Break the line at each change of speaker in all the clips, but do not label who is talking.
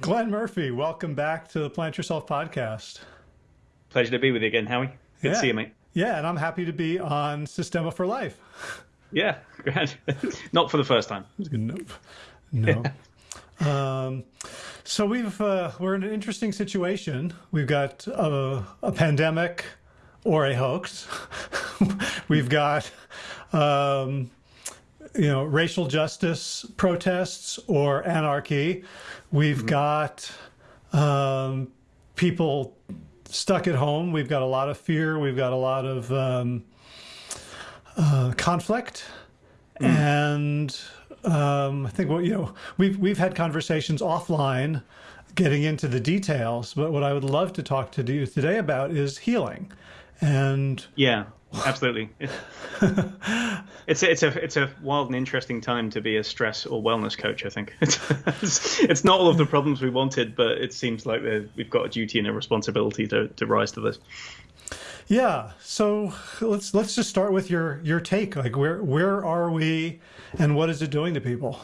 Glenn Murphy, welcome back to the Plant Yourself podcast.
Pleasure to be with you again, Howie. Good
yeah.
to see you, mate.
Yeah, and I'm happy to be on Systema for Life.
Yeah. Not for the first time.
Nope. No. um, so we've uh, we're in an interesting situation. We've got a, a pandemic or a hoax. we've got um, you know racial justice protests or anarchy. We've mm-hmm. got um, people stuck at home. We've got a lot of fear. We've got a lot of um, uh, conflict, mm. and um, I think what you know we've we've had conversations offline, getting into the details. But what I would love to talk to you today about is healing, and
yeah, absolutely. it's a, it's a it's a wild and interesting time to be a stress or wellness coach. I think it's, it's not all of the problems we wanted, but it seems like we've got a duty and a responsibility to to rise to this.
Yeah. So let's let's just start with your your take. Like where where are we, and what is it doing to people?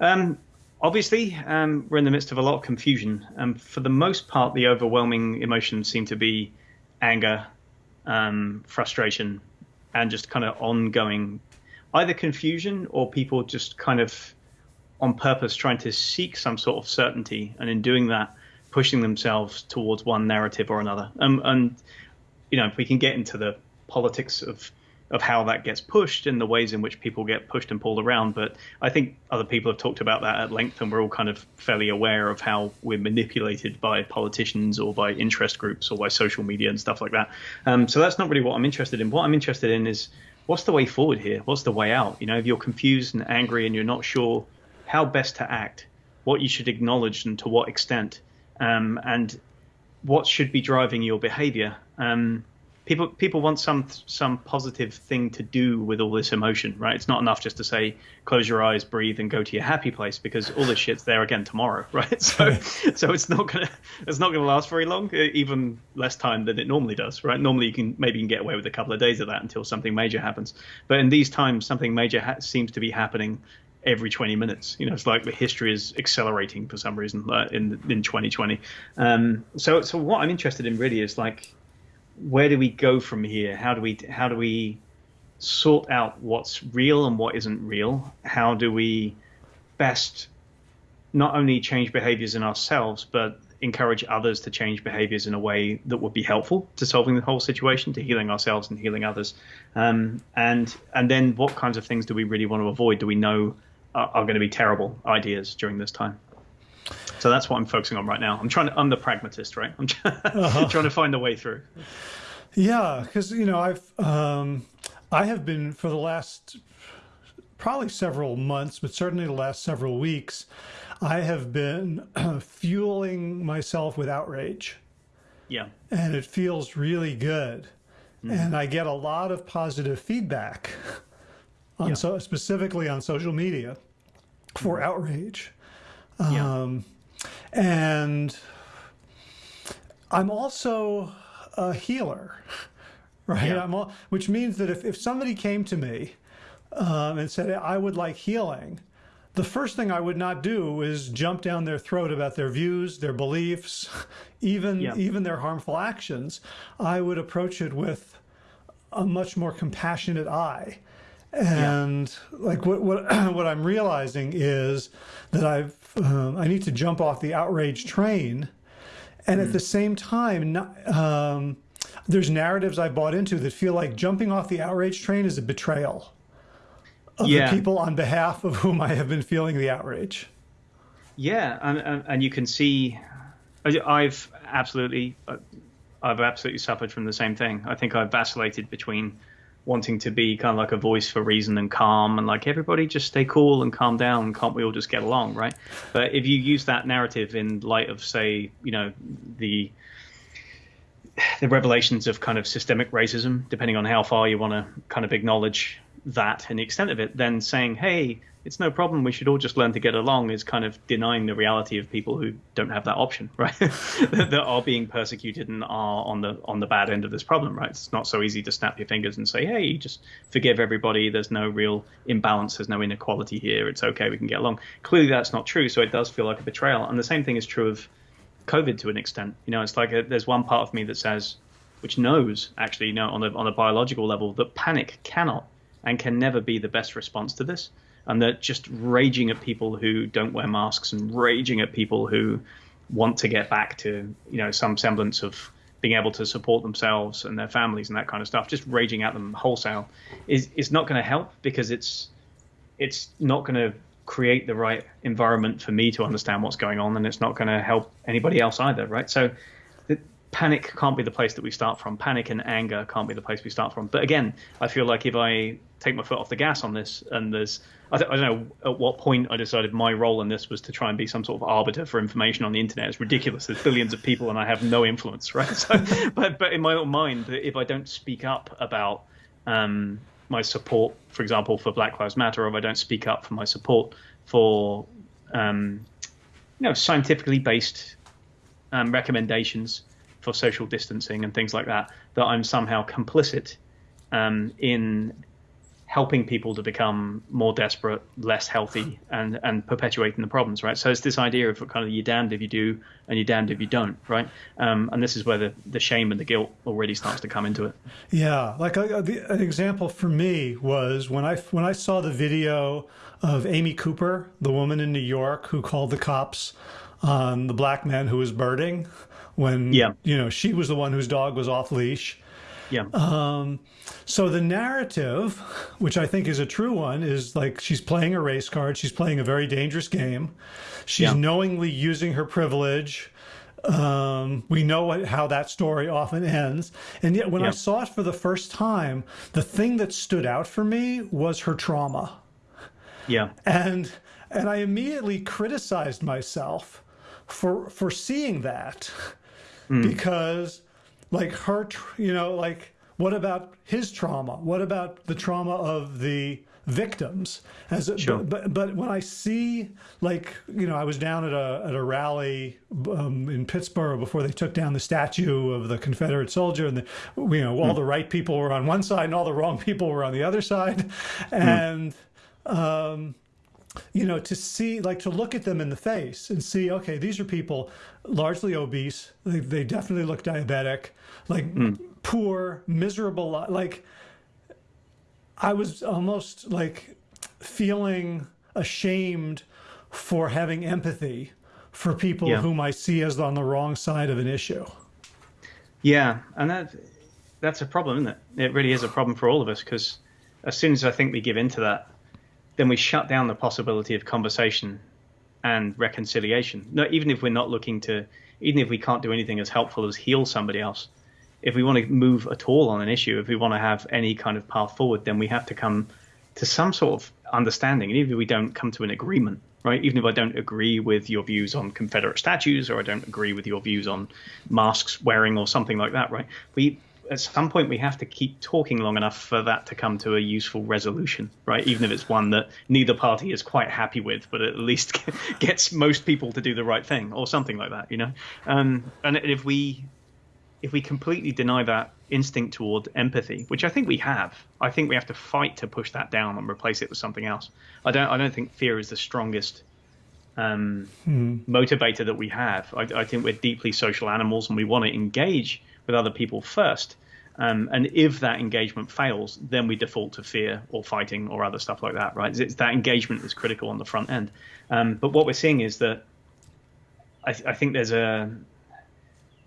Um, obviously, um, we're in the midst of a lot of confusion. Um, for the most part, the overwhelming emotions seem to be anger, um, frustration, and just kind of ongoing either confusion or people just kind of on purpose trying to seek some sort of certainty, and in doing that pushing themselves towards one narrative or another. Um, and you know, if we can get into the politics of of how that gets pushed and the ways in which people get pushed and pulled around. But I think other people have talked about that at length, and we're all kind of fairly aware of how we're manipulated by politicians or by interest groups or by social media and stuff like that. Um, so that's not really what I'm interested in. What I'm interested in is what's the way forward here? What's the way out? You know, if you're confused and angry and you're not sure how best to act, what you should acknowledge and to what extent, um, and what should be driving your behavior. Um, people people want some some positive thing to do with all this emotion, right? It's not enough just to say close your eyes, breathe, and go to your happy place because all this shit's there again tomorrow, right? So so it's not gonna it's not gonna last very long, even less time than it normally does, right? Normally you can maybe you can get away with a couple of days of that until something major happens, but in these times something major ha- seems to be happening every 20 minutes. You know, it's like the history is accelerating for some reason uh, in in 2020. Um, so so what I'm interested in really is like, where do we go from here? How do we how do we sort out what's real and what isn't real? How do we best not only change behaviors in ourselves, but encourage others to change behaviors in a way that would be helpful to solving the whole situation, to healing ourselves and healing others. Um, and and then what kinds of things do we really want to avoid? Do we know are, are going to be terrible ideas during this time. So that's what I'm focusing on right now. I'm trying to, I'm the pragmatist, right? I'm uh-huh. trying to find a way through.
Yeah, because you know I've um, I have been for the last probably several months, but certainly the last several weeks, I have been fueling myself with outrage.
Yeah,
and it feels really good, mm. and I get a lot of positive feedback on yeah. so specifically on social media for mm-hmm. outrage. Um, And I'm also a healer, right? Yeah. I'm all, which means that if, if somebody came to me um, and said, I would like healing, the first thing I would not do is jump down their throat about their views, their beliefs, even yeah. even their harmful actions. I would approach it with a much more compassionate eye and yeah. like what what what I'm realizing is that I've um, I need to jump off the outrage train, and mm. at the same time, um, there's narratives I bought into that feel like jumping off the outrage train is a betrayal of yeah. the people on behalf of whom I have been feeling the outrage.
Yeah, and and you can see, I've absolutely, I've absolutely suffered from the same thing. I think I've vacillated between wanting to be kind of like a voice for reason and calm and like everybody just stay cool and calm down. Can't we all just get along right? But if you use that narrative in light of say you know the the revelations of kind of systemic racism depending on how far you want to kind of acknowledge that and the extent of it then saying hey it's no problem. We should all just learn to get along. Is kind of denying the reality of people who don't have that option, right? that, that are being persecuted and are on the on the bad end of this problem, right? It's not so easy to snap your fingers and say, hey, just forgive everybody. There's no real imbalance. There's no inequality here. It's okay. We can get along. Clearly, that's not true. So it does feel like a betrayal. And the same thing is true of COVID to an extent. You know, it's like a, there's one part of me that says, which knows actually, you know, on a on a biological level, that panic cannot and can never be the best response to this and they're just raging at people who don't wear masks and raging at people who want to get back to you know some semblance of being able to support themselves and their families and that kind of stuff just raging at them wholesale is is not going to help because it's it's not going to create the right environment for me to understand what's going on and it's not going to help anybody else either right? So the, panic can't be the place that we start from. Panic and anger can't be the place we start from. But again i feel like if i take my foot off the gas on this and there's I, don't know at what point I decided my role in this was to try and be some sort of arbiter for information on the internet. It's ridiculous. There's billions of people and I have no influence, right? So, but but in my own mind, if I don't speak up about um, my support, for example, for Black Lives Matter, or if I don't speak up for my support for um, you know scientifically based um, recommendations for social distancing and things like that, that I'm somehow complicit um, in helping people to become more desperate, less healthy, and and perpetuating the problems, right? So it's this idea of kind of you're damned if you do and you're damned if you don't, right? Um, and this is where the, the shame and the guilt already starts to come into it.
Yeah, like a, a, an example for me was when I when I saw the video of Amy Cooper, the woman in New York who called the cops on the black man who was birding when yeah. you know she was the one whose dog was off leash
yeah.
Um, so the narrative, which I think is a true one, is like she's playing a race card. She's playing a very dangerous game. She's yeah. knowingly using her privilege. Um, we know what, how that story often ends. And yet, when yeah. I saw it for the first time, the thing that stood out for me was her trauma.
Yeah.
And and I immediately criticized myself for for seeing that mm. because like her, you know, like what about his trauma? What about the trauma of the victims? As a, sure. but, but when I see like you know, I was down at a at a rally um, in Pittsburgh before they took down the statue of the Confederate soldier, and the, you know all mm. the right people were on one side and all the wrong people were on the other side, hmm. and. Mm. Um, you know, to see, like, to look at them in the face and see, okay, these are people largely obese. They, they definitely look diabetic, like mm. poor, miserable. Like, I was almost like feeling ashamed for having empathy for people yeah. whom I see as on the wrong side of an issue.
Yeah, and that that's a problem, isn't it? It really is a problem for all of us because as soon as I think we give into that, then we shut down the possibility of conversation and reconciliation. No, even if we're not looking to, even if we can't do anything as helpful as heal somebody else, if we want to move at all on an issue, if we want to have any kind of path forward, then we have to come to some sort of understanding. And even if we don't come to an agreement, right? Even if I don't agree with your views on Confederate statues, or I don't agree with your views on masks wearing, or something like that, right? We at some point we have to keep talking long enough for that to come to a useful resolution, right? Even if it's one that neither party is quite happy with, but at least gets most people to do the right thing, or something like that, you know. Um, and if we if we completely deny that instinct toward empathy, which I think we have, I think we have to fight to push that down and replace it with something else. I don't I don't think fear is the strongest um, hmm. motivator that we have. I, I think we're deeply social animals and we want to engage with other people first. Um, and if that engagement fails, then we default to fear or fighting or other stuff like that, right? It's that engagement is critical on the front end. Um, but what we're seeing is that I, th- I, think there's a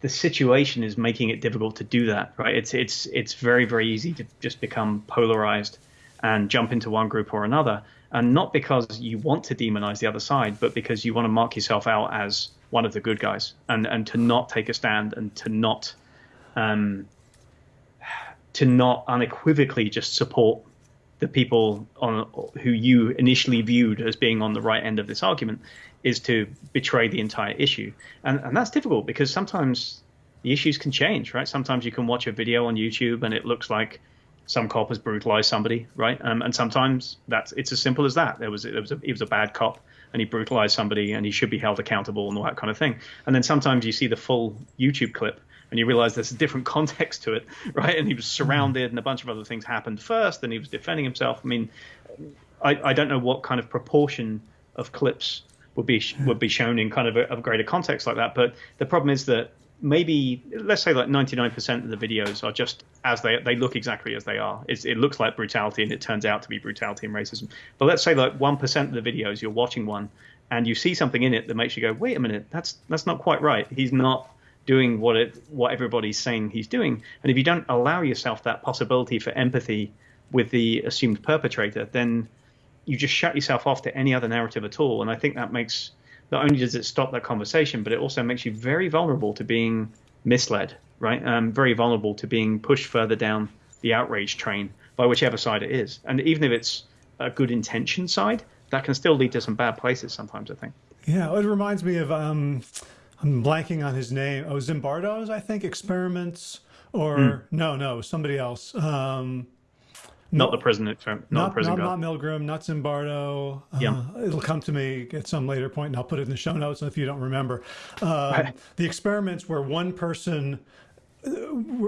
the situation is making it difficult to do that, right? It's it's it's very very easy to just become polarized and jump into one group or another, and not because you want to demonize the other side, but because you want to mark yourself out as one of the good guys, and and to not take a stand and to not um, to not unequivocally just support the people on who you initially viewed as being on the right end of this argument is to betray the entire issue, and and that's difficult because sometimes the issues can change, right? Sometimes you can watch a video on YouTube and it looks like some cop has brutalized somebody, right? Um, and sometimes that's it's as simple as that. There was it was a, he was a bad cop and he brutalized somebody and he should be held accountable and all that kind of thing. And then sometimes you see the full YouTube clip and you realize there's a different context to it, right? And he was surrounded and a bunch of other things happened first and he was defending himself. I mean, I, I don't know what kind of proportion of clips would be hmm. would be shown in kind of a, a greater context like that, but the problem is that maybe let's say like 99% of the videos are just as they they look exactly as they are it's, it looks like brutality and it turns out to be brutality and racism but let's say like 1% of the videos you're watching one and you see something in it that makes you go wait a minute that's that's not quite right he's not doing what it what everybody's saying he's doing and if you don't allow yourself that possibility for empathy with the assumed perpetrator then you just shut yourself off to any other narrative at all and i think that makes not only does it stop that conversation, but it also makes you very vulnerable to being misled, right? Um, very vulnerable to being pushed further down the outrage train by whichever side it is. And even if it's a good intention side, that can still lead to some bad places sometimes, I think.
Yeah, it reminds me of, um, I'm blanking on his name. Oh, Zimbardo's, I think, experiments, or mm. no, no, somebody else. Um,
not the prison not,
not
prison
not, not Milgram, not Zimbardo. Uh, yeah. It'll come to me at some later point, and I'll put it in the show notes if you don't remember. Uh, the experiments where one person, uh,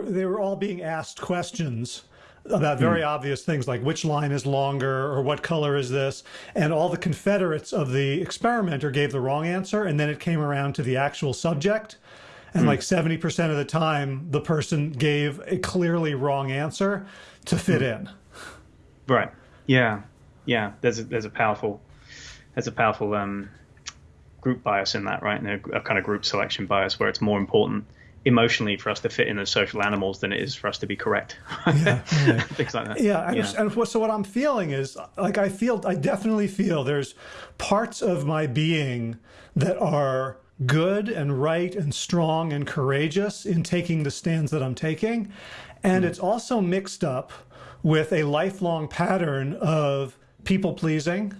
they were all being asked questions about hmm. very mm. obvious things like which line is longer or what color is this and all the confederates of the experimenter gave the wrong answer and then it came around to the actual subject and mm. like 70% of the time the person gave a clearly wrong answer to fit mm. in
Right. Yeah. Yeah. There's a, there's a powerful there's a powerful um, group bias in that, right? And a, a, kind of group selection bias where it's more important emotionally for us to fit in as social animals than it is for us to be correct.
yeah, yeah. Things like that. Yeah. yeah. And so what I'm feeling is like I feel I definitely feel there's parts of my being that are good and right and strong and courageous in taking the stands that I'm taking. And mm. it's also mixed up with a lifelong pattern of people pleasing,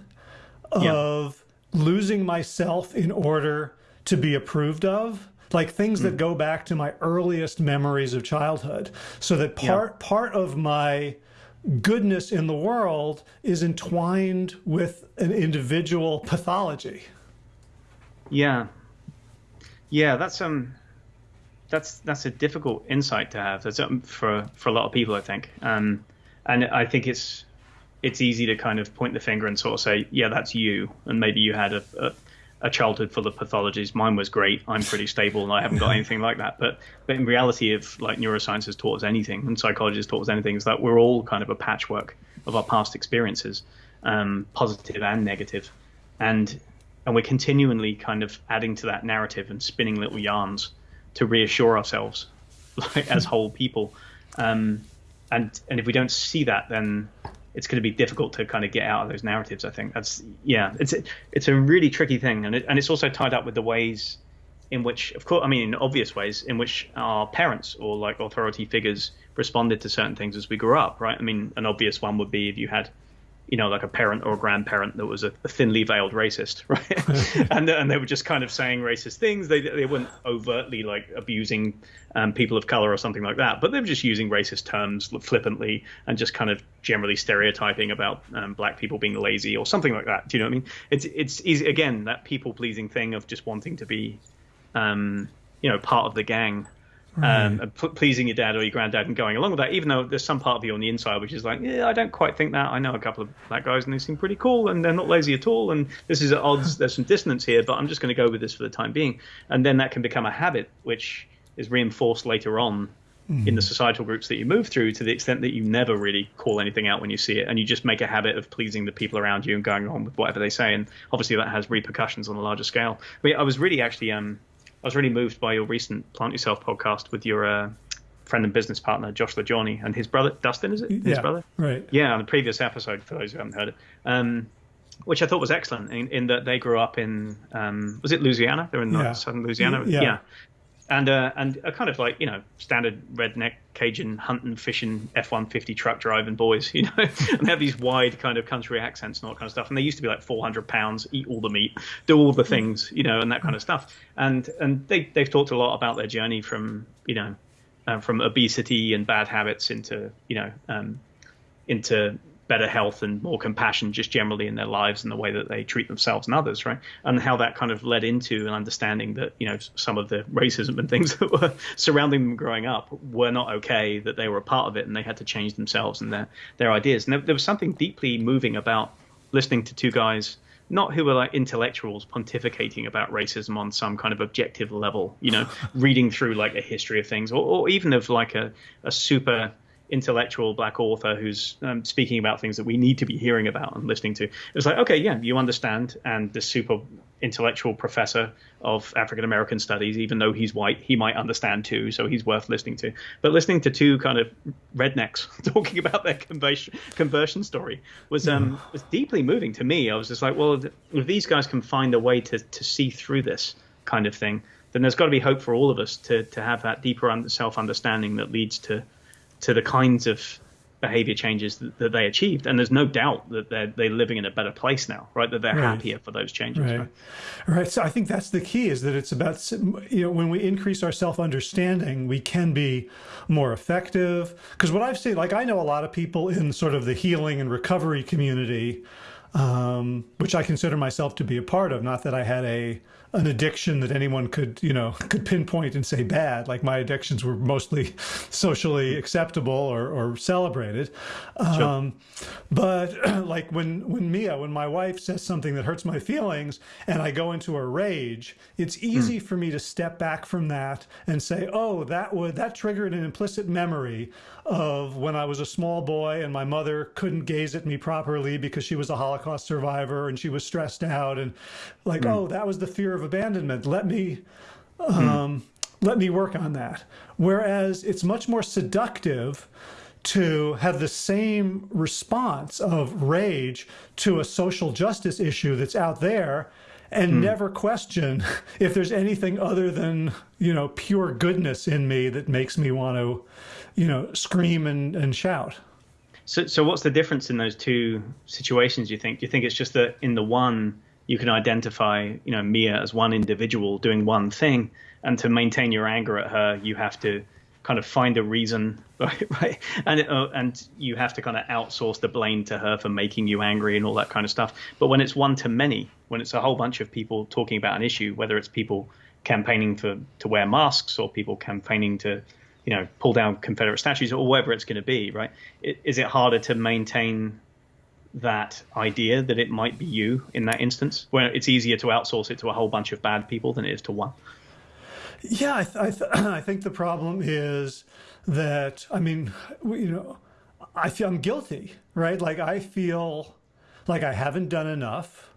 of yeah. losing myself in order to be approved of like things mm. that go back to my earliest memories of childhood so that part yeah. part of my goodness in the world is entwined with an individual pathology
yeah yeah that's um that's that's a difficult insight to have that's um, for for a lot of people i think um and I think it's it's easy to kind of point the finger and sort of say, yeah, that's you, and maybe you had a, a, a childhood full of pathologies. Mine was great. I'm pretty stable, and I haven't got anything like that. But but in reality, if like neuroscience has taught us anything, and psychology has taught us anything, is that we're all kind of a patchwork of our past experiences, um, positive and negative, and and we're continually kind of adding to that narrative and spinning little yarns to reassure ourselves, like as whole people. Um, and and if we don't see that, then it's going to be difficult to kind of get out of those narratives. I think that's yeah, it's it's a really tricky thing, and it, and it's also tied up with the ways in which, of course, I mean, in obvious ways in which our parents or like authority figures responded to certain things as we grew up, right? I mean, an obvious one would be if you had you know, like a parent or a grandparent that was a, a thinly veiled racist, right? and and they were just kind of saying racist things. They they weren't overtly like abusing um, people of color or something like that, but they were just using racist terms flippantly and just kind of generally stereotyping about um, black people being lazy or something like that. Do you know what I mean? It's it's easy again that people pleasing thing of just wanting to be, um, you know, part of the gang um, pleasing your dad or your granddad and going along with that, even though there's some part of you on the inside which is like, yeah, I don't quite think that. I know a couple of black guys and they seem pretty cool and they're not lazy at all. And this is at odds. There's some dissonance here, but I'm just going to go with this for the time being. And then that can become a habit, which is reinforced later on mm. in the societal groups that you move through to the extent that you never really call anything out when you see it and you just make a habit of pleasing the people around you and going on with whatever they say. And obviously that has repercussions on a larger scale. But I was really actually um, I was really moved by your recent Plant Yourself podcast with your uh, friend and business partner Josh LaJaunie and his brother Dustin. Is it his
yeah,
brother?
Right.
Yeah, on the previous episode for those who haven't heard it, um, which I thought was excellent in, in that they grew up in um, was it Louisiana? They're in yeah. southern Louisiana.
Yeah.
yeah and uh, and a kind of like you know standard redneck Cajun hunting, fishing, F one fifty truck driving boys, you know, and they have these wide kind of country accents and all that kind of stuff. And they used to be like four hundred pounds, eat all the meat, do all the things, you know, and that kind of stuff. And and they they've talked a lot about their journey from you know uh, from obesity and bad habits into you know um, into better health and more compassion just generally in their lives and the way that they treat themselves and others, right? And how that kind of led into an understanding that, you know, some of the racism and things that were surrounding them growing up were not okay, that they were a part of it and they had to change themselves and their, their ideas. And there, there was something deeply moving about listening to two guys – not who are like intellectuals pontificating about racism on some kind of objective level, you know, reading through like a history of things, or, or even of like a, a super intellectual black author who's um, speaking about things that we need to be hearing about and listening to. It was like, okay, yeah, you understand. And the super intellectual professor of African American studies, even though he's white, he might understand too, so he's worth listening to. But listening to two kind of rednecks talking about their conversion conversion story was um was deeply moving to me. I was just like, well, if these guys can find a way to to see through this kind of thing, then there's got to be hope for all of us to to have that deeper self understanding that leads to to the kinds of behavior changes that, that, they achieved. And there's no doubt that they're, they're living in a better place now, right? That they're right. happier for those changes.
Right. right. Right. So I think that's the key is that it's about, you know, when we increase our self understanding, we can be more effective. Because what I've seen, like I know a lot of people in sort of the healing and recovery community, um, which I consider myself to be a part of, not that I had a, an addiction that anyone could, you know, could pinpoint and say bad. Like my addictions were mostly socially acceptable or, or celebrated. Sure. Um, but like when, when Mia, when my wife says something that hurts my feelings and I go into a rage, it's easy mm. for me to step back from that and say, oh, that would, that triggered an implicit memory of when I was a small boy and my mother couldn't gaze at me properly because she was a Holocaust survivor and she was stressed out and like, mm. oh, that was the fear of abandonment. Let me, um, hmm. let me work on that. Whereas it's much more seductive to have the same response of rage to a social justice issue that's out there and hmm. never question if there's anything other than, you know, pure goodness in me that makes me want to, you know, scream and, and shout.
So, so what's the difference in those two situations, you think? Do you think it's just that in the one, you can identify, you know, Mia as one individual doing one thing, and to maintain your anger at her, you have to kind of find a reason, right? right? And uh, and you have to kind of outsource the blame to her for making you angry and all that kind of stuff. But when it's one to many, when it's a whole bunch of people talking about an issue, whether it's people campaigning for to wear masks or people campaigning to, you know, pull down Confederate statues or whatever it's going to be, right? Is it harder to maintain that idea that it might be you in that instance, where it's easier to outsource it to a whole bunch of bad people than it is to one.
Yeah, I, th I, th I think the problem is that I mean, you know, I feel I'm guilty, right? Like I feel like I haven't done enough.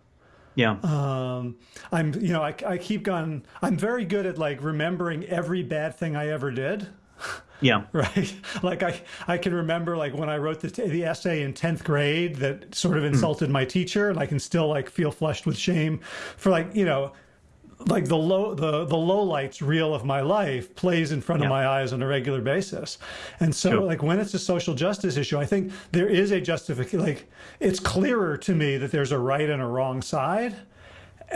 Yeah.
Um, I'm, you know, I, I keep going. I'm very good at like remembering every bad thing I ever did.
Yeah.
Right. Like I, I can remember like when I wrote the, the essay in 10th grade that sort of hmm. insulted mm. my teacher and I can still like feel flushed with shame for like, you know, like the low the the low lights reel of my life plays in front yeah. of my eyes on a regular basis and so sure. like when it's a social justice issue i think there is a justification like it's clearer to me that there's a right and a wrong side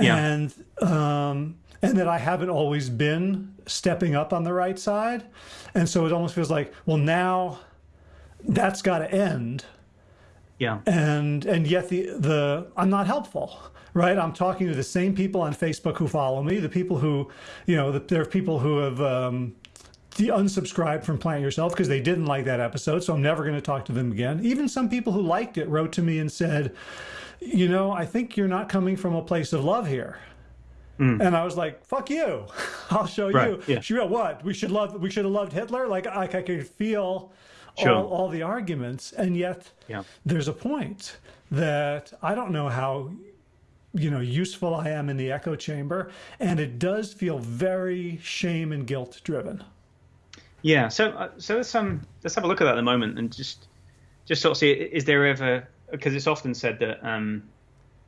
yeah. and um and that I haven't always been stepping up on the right side. And so it almost feels like, well, now that's got to end.
Yeah.
And and yet the the I'm not helpful, right? I'm talking to the same people on Facebook who follow me, the people who, you know, the, there are people who have um, the unsubscribed from Plant Yourself because they didn't like that episode, so I'm never going to talk to them again. Even some people who liked it wrote to me and said, you know, I think you're not coming from a place of love here. Mm. And I was like, "Fuck you! I'll show right. you." Yeah. She wrote, "What? We should love. We should have loved Hitler." Like I, I could feel sure. all, all the arguments, and yet yeah. there's a point that I don't know how you know useful I am in the echo chamber, and it does feel very shame and guilt driven.
Yeah. So uh, so let's um let's have a look at that at the moment and just just sort of see is there ever because it's often said that um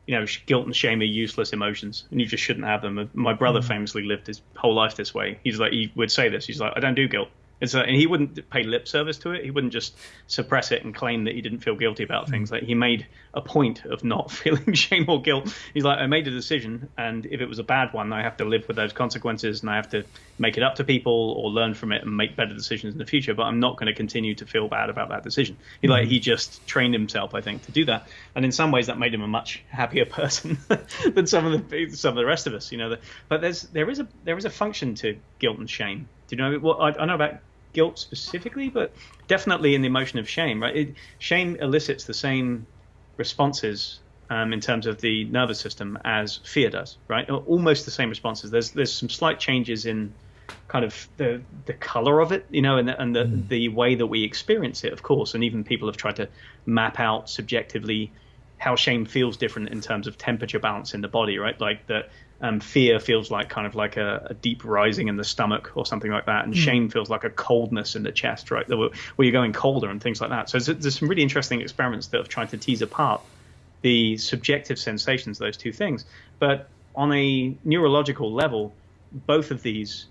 you know, guilt and shame are useless emotions, and you just shouldn't have them. My brother mm. famously lived his whole life this way. He's like, he would say this. He's like, I don't do guilt. It's a, and he wouldn't pay lip service to it. He wouldn't just suppress it and claim that he didn't feel guilty about mm. things. Like he made a point of not feeling shame or guilt. He's like, I made a decision, and if it was a bad one, I have to live with those consequences, and I have to make it up to people or learn from it and make better decisions in the future. But I'm not going to continue to feel bad about that decision. He like he just trained himself, I think, to do that, and in some ways that made him a much happier person than some of the some of the rest of us. You know, but there's there is a there is a function to guilt and shame. Do you know? Well, I, I know about guilt specifically, but definitely in the emotion of shame. Right, it, shame elicits the same responses um, in terms of the nervous system as fear does. Right, almost the same responses. There's there's some slight changes in kind of the the color of it, you know, and the, and the mm. the way that we experience it, of course. And even people have tried to map out subjectively how shame feels different in terms of temperature balance in the body, right? Like that um, fear feels like kind of like a, a, deep rising in the stomach or something like that, and mm. shame feels like a coldness in the chest, right? Where you're going colder and things like that. So there's, there's some really interesting experiments that have tried to tease apart the subjective sensations of those two things. But on a neurological level, both of these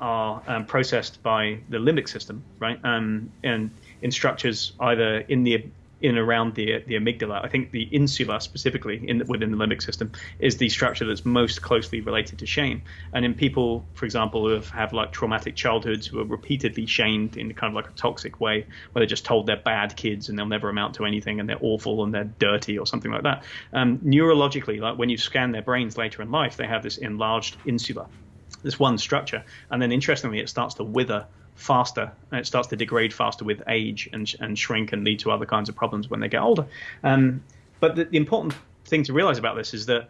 are um, processed by the limbic system, right? Um, and in structures either in the in around the the amygdala. I think the insula specifically in within the limbic system is the structure that's most closely related to shame. And in people, for example, who have, have like traumatic childhoods, who are repeatedly shamed in kind of like a toxic way, where they're just told they're bad kids and they'll never amount to anything and they're awful and they're dirty or something like that. Um, neurologically, like when you scan their brains later in life, they have this enlarged insula, this one structure, and then interestingly, it starts to wither faster and it starts to degrade faster with age and, and shrink and lead to other kinds of problems when they get older. Um, but the, the, important thing to realize about this is that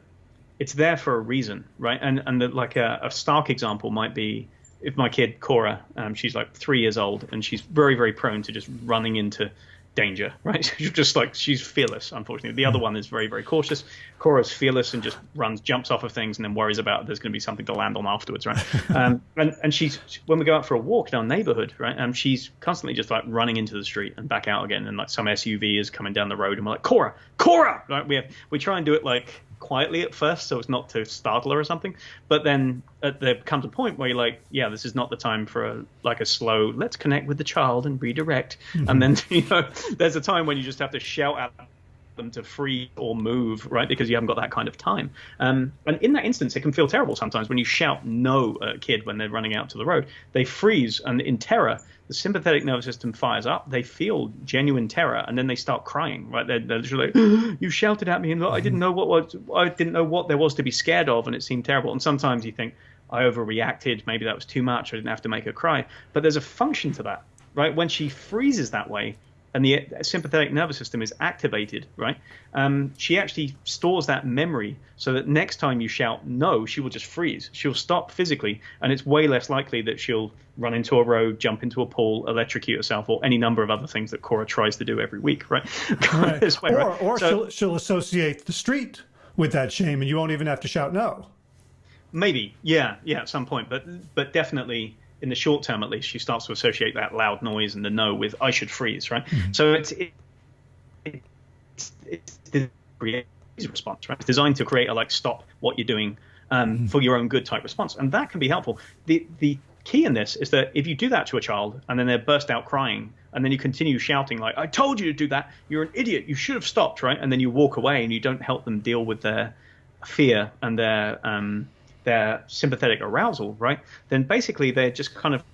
it's there for a reason, right? And and the, like a, a, stark example might be if my kid Cora, um, she's like three years old and she's very very prone to just running into danger, right? She's just like she's fearless. Unfortunately, the other hmm. one is very very cautious. Cora's fearless and just runs, jumps off of things, and then worries about there's going to be something to land on afterwards, right? um, and and she's when we go out for a walk in our neighborhood, right? Um, she's constantly just like running into the street and back out again, and like some SUV is coming down the road, and we're like Cora, Cora, right? We have, we try and do it like quietly at first, so it's not to startle her or something. But then uh, there comes a point where you're like, yeah, this is not the time for a like a slow. Let's connect with the child and redirect. Mm-hmm. And then you know, there's a time when you just have to shout at them to free or move, right? Because you haven't got that kind of time. Um, and in that instance, it can feel terrible sometimes when you shout no at a kid when they're running out to the road. They freeze, and in terror, the sympathetic nervous system fires up. They feel genuine terror, and then they start crying, right? They're, they're like, mm-hmm. "You shouted at me, and I didn't mm-hmm. know what was. I didn't know what there was to be scared of, and it seemed terrible." And sometimes you think, "I overreacted. Maybe that was too much. I didn't have to make her cry." But there's a function to that, right? When she freezes that way and the sympathetic nervous system is activated, right? Um, she actually stores that memory so that next time you shout no, she will just freeze. She'll stop physically, and it's way less likely that she'll run into a road, jump into a pool, electrocute herself, or any number of other things that Cora tries to do every week, right?
right. Way, or, right? or so, she'll, she'll associate the street with that shame, and you won't even have to shout no.
Maybe, yeah, yeah, at some point, but but definitely in the short term at least, she starts to associate that loud noise and the no with I should freeze, right? Mm-hmm. So it's it, it's it's the response, right? It's designed to create a like stop what you're doing um, mm-hmm. for your own good type response, and that can be helpful. The the key in this is that if you do that to a child and then they burst out crying and then you continue shouting like I told you to do that, you're an idiot, you should have stopped, right? And then you walk away and you don't help them deal with their fear and their um, their sympathetic arousal, right? Then basically they're just kind of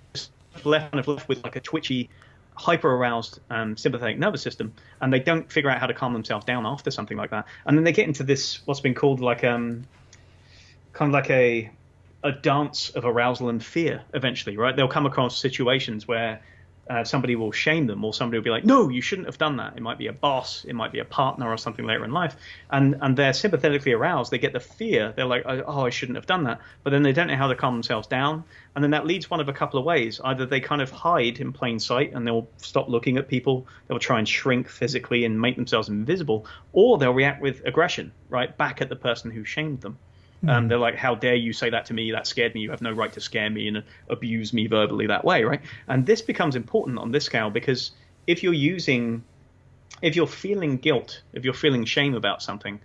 left kind of left with like a twitchy, hyper aroused um, sympathetic nervous system, and they don't figure out how to calm themselves down after something like that. And then they get into this what's been called like um, kind of like a a dance of arousal and fear eventually, right? They'll come across situations where uh, somebody will shame them or somebody will be like, no, you shouldn't have done that. It might be a boss, it might be a partner or something later in life. And, and they're sympathetically aroused. They get the fear. They're like, oh, I shouldn't have done that. But then they don't know how to calm themselves down. And then that leads one of a couple of ways. Either they kind of hide in plain sight and they'll stop looking at people. They'll try and shrink physically and make themselves invisible. Or they'll react with aggression, right, back at the person who shamed them. Um, hmm. they're like, "How dare you say that to me? That scared me. You have no right to scare me and abuse me verbally that way, right?" And this becomes important on this scale because if you're using, if you're feeling guilt, if you're feeling shame about something,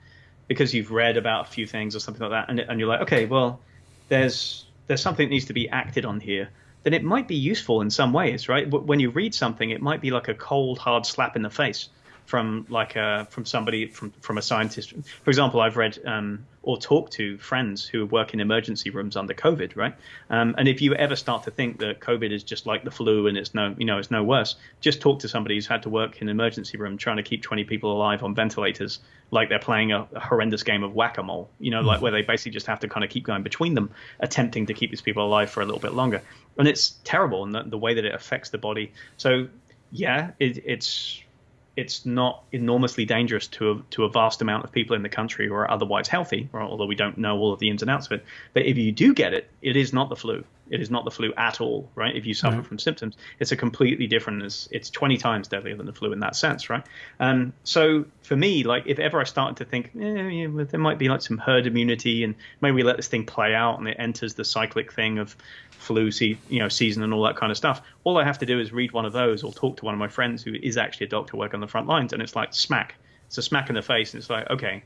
because you've read about a few things or something like that, and, and you're like, "Okay, well, there's there's something that needs to be acted on here." then it might be useful in some ways, right? When you read something, it might be like a cold, hard slap in the face from like a from somebody from from a scientist. For example, I've read um, or talked to friends who work in emergency rooms under COVID, right? Um, and if you ever start to think that COVID is just like the flu and it's no you know it's no worse, just talk to somebody who's had to work in an emergency room trying to keep 20 people alive on ventilators, like they're playing a, a horrendous game of whack a mole. You know, like where they basically just have to kind of keep going between them, attempting to keep these people alive for a little bit longer. And it's terrible, and the, the way that it affects the body. So yeah, it, it's it's not enormously dangerous to a, to a vast amount of people in the country who are otherwise healthy, although we don't know all of the ins and outs of it. But if you do get it, it is not the flu. It is not the flu at all, right? If you suffer from symptoms, it's a completely different. It's, it's 20 times deadlier than the flu in that sense, right? Um, so for me, like if ever I started to think eh, yeah, there might be like some herd immunity, and maybe we let this thing play out, and it enters the cyclic thing of flu se- you know season and all that kind of stuff. All I have to do is read one of those or talk to one of my friends who is actually a doctor working on the front lines, and it's like smack. It's a smack in the face, and it's like okay,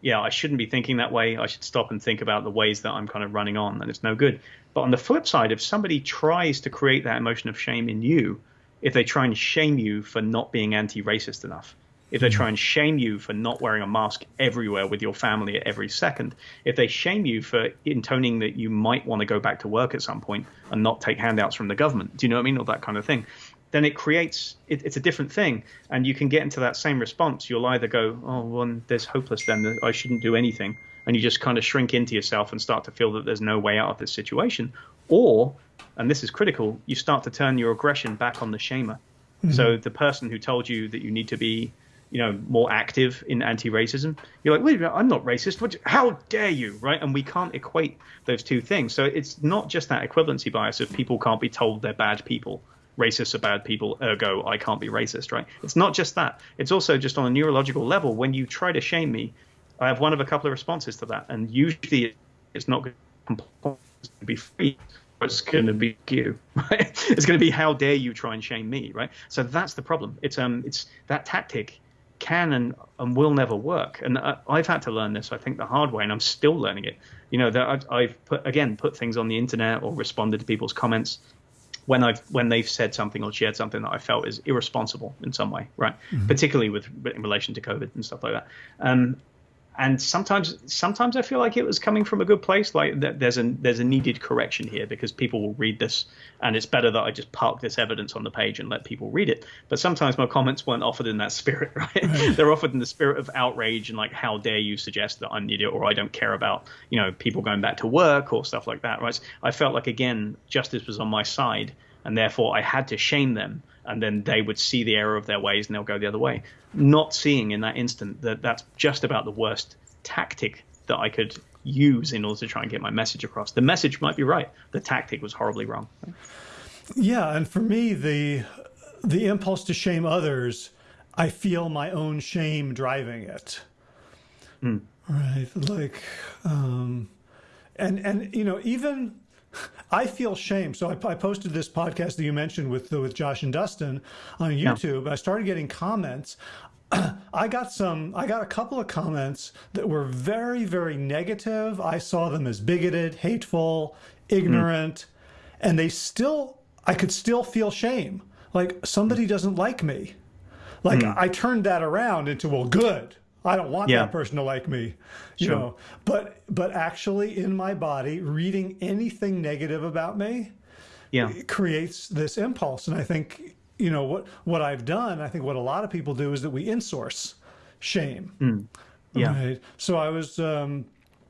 yeah, I shouldn't be thinking that way. I should stop and think about the ways that I'm kind of running on, and it's no good. But on the flip side, if somebody tries to create that emotion of shame in you, if they try and shame you for not being anti-racist enough, if they hmm. try and shame you for not wearing a mask everywhere with your family at every second, if they shame you for intoning that you might want to go back to work at some point and not take handouts from the government, do you know what I mean? All that kind of thing, then it creates, it, it's a different thing. And you can get into that same response. You'll either go, oh, well, there's hopeless then, I shouldn't do anything. And you just kind of shrink into yourself and start to feel that there's no way out of this situation. Or, and this is critical, you start to turn your aggression back on the shamer. Mm-hmm. So the person who told you that you need to be you know, more active in anti-racism. You're like, wait I'm not racist. What, how dare you, right? And we can't equate those two things. So it's not just that equivalency bias of people can't be told they're bad people. Racists are bad people, ergo I can't be racist, right? It's not just that. It's also just on a neurological level. When you try to shame me, I have one of a couple of responses to that, and usually it's not going to be free it's going to be you, right? It's going to be how dare you try and shame me, right? So that's the problem. It's um, it's that tactic can and, and will never work. And I, have had to learn this, I think, the hard way, and I'm still learning it. You know, that I've, I've put again put things on the internet or responded to people's comments when I've when they've said something or shared something that I felt is irresponsible in some way, right? Mm-hmm. Particularly with in relation to COVID and stuff like that. Um, and sometimes sometimes I feel like it was coming from a good place. Like there's a there's a needed correction here because people will read this, and it's better that I just park this evidence on the page and let people read it. But sometimes my comments weren't offered in that spirit, right? They're offered in the spirit of outrage and like, how dare you suggest that I'm an idiot or I don't care about you know people going back to work or stuff like that, right? I felt like again justice was on my side, and therefore I had to shame them and then they would see the error of their ways and they'll go the other way. Not seeing in that instant that that's just about the worst tactic that I could use in order to try and get my message across. The message might be right, the tactic was horribly wrong.
Yeah, and for me, the the impulse to shame others, I feel my own shame driving it. Mm. Right, like, um, and and you know even I feel shame. So I, I, posted this podcast that you mentioned with with Josh and Dustin on YouTube. Yeah. I started getting comments. I got some. I got a couple of comments that were very, very negative. I saw them as bigoted, hateful, ignorant, mm. and they still. I could still feel shame. Like somebody doesn't like me. Like mm. I turned that around into well, good. I don't want yeah. that person to like me, you sure. know. But but actually, in my body, reading anything negative about me, yeah, creates this impulse. And I think you know what what I've done. I think what a lot of people do is that we insource shame. Mm. Yeah. Right? So I was. Um,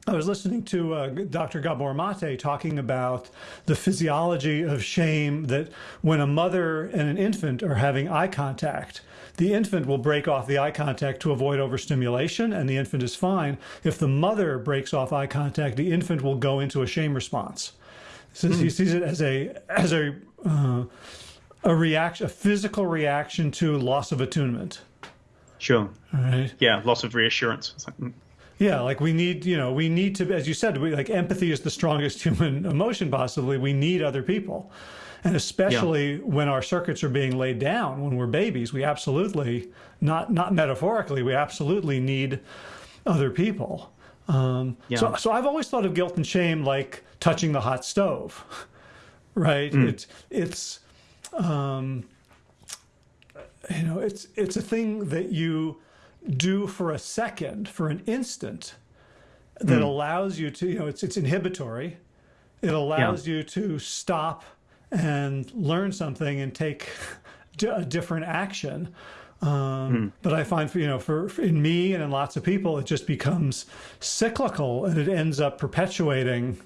I was listening to uh, Dr. Gabor Mate talking about the physiology of shame that when a mother and an infant are having eye contact, the infant will break off the eye contact to avoid overstimulation and the infant is fine. If the mother breaks off eye contact, the infant will go into a shame response. So mm. he sees it as a as a uh, a reaction, a physical reaction to loss of attunement.
Sure. Right. Yeah, loss of reassurance.
Yeah, like we need, you know, we need to, as you said, we, like empathy is the strongest human emotion possibly. We need other people. And especially yeah. when our circuits are being laid down, when we're babies, we absolutely, not not metaphorically, we absolutely need other people. Um, yeah. So, so I've always thought of guilt and shame like touching the hot stove, right? Mm. It's it's um, you know it's it's a thing that you do for a second, for an instant, that mm. allows you to you know it's it's inhibitory. It allows yeah. you to stop and learn something and take a different action. Um, mm. But I find, for, you know, for, for, in me and in lots of people, it just becomes cyclical, and it ends up perpetuating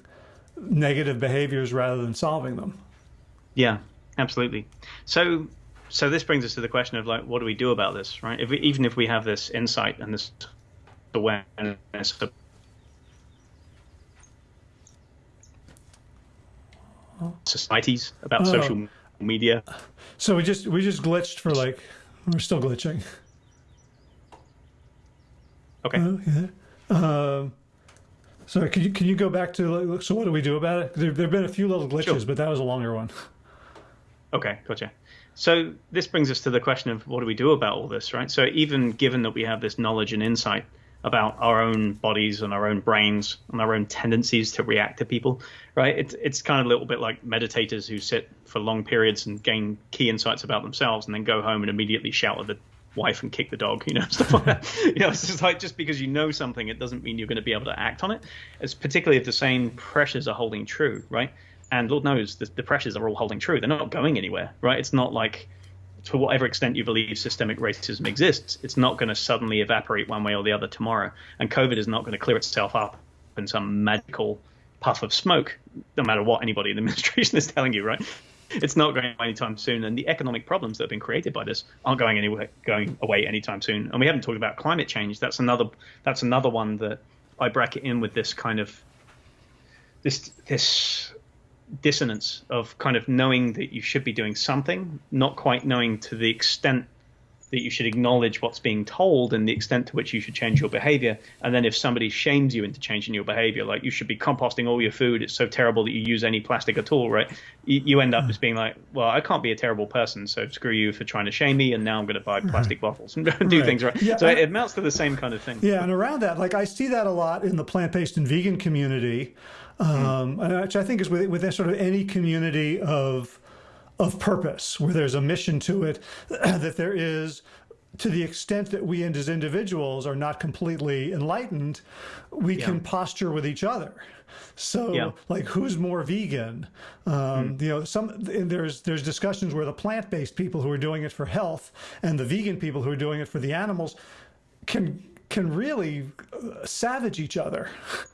negative behaviors rather than solving them.
Yeah, absolutely. So, so this brings us to the question of like, what do we do about this, right? If we, even if we have this insight and this awareness of societies about oh. social media.
So we just we just glitched for like we're still glitching.
Okay. Uh,
yeah. Um, sorry, can you can you go back to like, so what do we do about it? There there've been a few little glitches, sure. but that was a longer one.
Okay, gotcha. So this brings us to the question of what do we do about all this, right? So even given that we have this knowledge and insight, about our own bodies and our own brains and our own tendencies to react to people, right? It's it's kind of a little bit like meditators who sit for long periods and gain key insights about themselves and then go home and immediately shout at the wife and kick the dog, you know, stuff like that. you know, it's just like just because you know something, it doesn't mean you're going to be able to act on it. It's particularly if the same pressures are holding true, right? And Lord knows the, the pressures are all holding true. They're not going anywhere, right? It's not like to whatever extent you believe systemic racism exists, it's not going to suddenly evaporate one way or the other tomorrow. And COVID is not going to clear itself up in some magical puff of smoke, no matter what anybody in the administration is telling you, right? It's not going anytime soon. And the economic problems that have been created by this aren't going anywhere, going away anytime soon. And we haven't talked about climate change. That's another. That's another one that I bracket in with this kind of this this dissonance of kind of knowing that you should be doing something, not quite knowing to the extent that you should acknowledge what's being told and the extent to which you should change your behavior. And then if somebody shames you into changing your behavior, like you should be composting all your food, it's so terrible that you use any plastic at all, right? You, you end up hmm. as being like, well, I can't be a terrible person, so screw you for trying to shame me, and now I'm going to buy plastic bottles and do right. things right. Yeah, so it amounts to the same kind of thing.
Yeah, and around that, like I see that a lot in the plant-based and vegan community um, mm. which I think is within, within sort of any community of of purpose, where there's a mission to it, that there is to the extent that we and as individuals are not completely enlightened, we yeah. can posture with each other. So, yeah. like, who's more vegan? Um, mm. You know, some there's there's discussions where the plant-based people who are doing it for health and the vegan people who are doing it for the animals can can really uh, savage each other.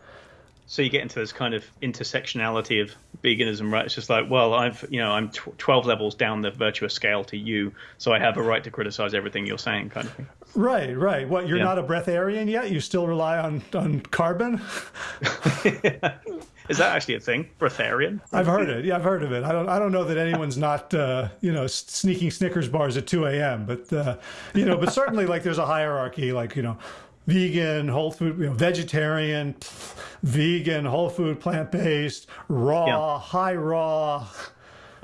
so you get into this kind of intersectionality of veganism, right? It's just like, well, I've, you know, I'm 12 levels down the virtuous scale to you, so I have a right to criticize everything you're saying, kind of thing.
Right, right. What, you're yeah. not a breatharian yet? You still rely on, on carbon?
Is that actually a thing? Breatharian?
I've heard it. Yeah, I've heard of it. I don't. I don't know that anyone's not, uh, you know, sneaking Snickers bars at 2 a.m. But uh, you know, but certainly like there's a hierarchy. Like you know, vegan, whole food, you know, vegetarian, vegan, whole food, plant based, raw, yeah. high raw.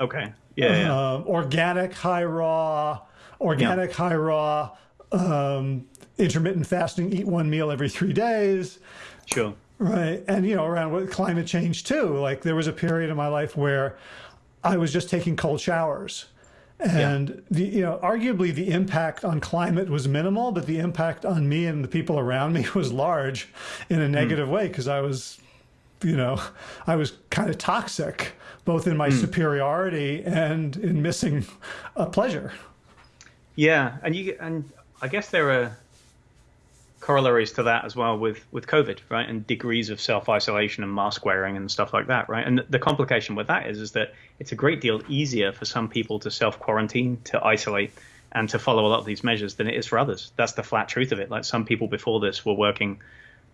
Okay. Yeah. yeah.
Uh, organic, high raw, organic, yeah. high raw, um, intermittent fasting, eat one meal every three days.
Sure.
Right. And, you know, around with climate change too. Like there was a period in my life where I was just taking cold showers and yeah. the you know arguably the impact on climate was minimal, but the impact on me and the people around me was large in a hmm. negative mm. way because I was you know I was kind of toxic both in my mm. superiority and in missing a pleasure.
Yeah, and you and I guess there are corollaries to that as well with with COVID, right? And degrees of self isolation and mask wearing and stuff like that, right? And the complication with that is is that it's a great deal easier for some people to self quarantine, to isolate, and to follow a lot of these measures than it is for others. That's the flat truth of it. Like some people before this were working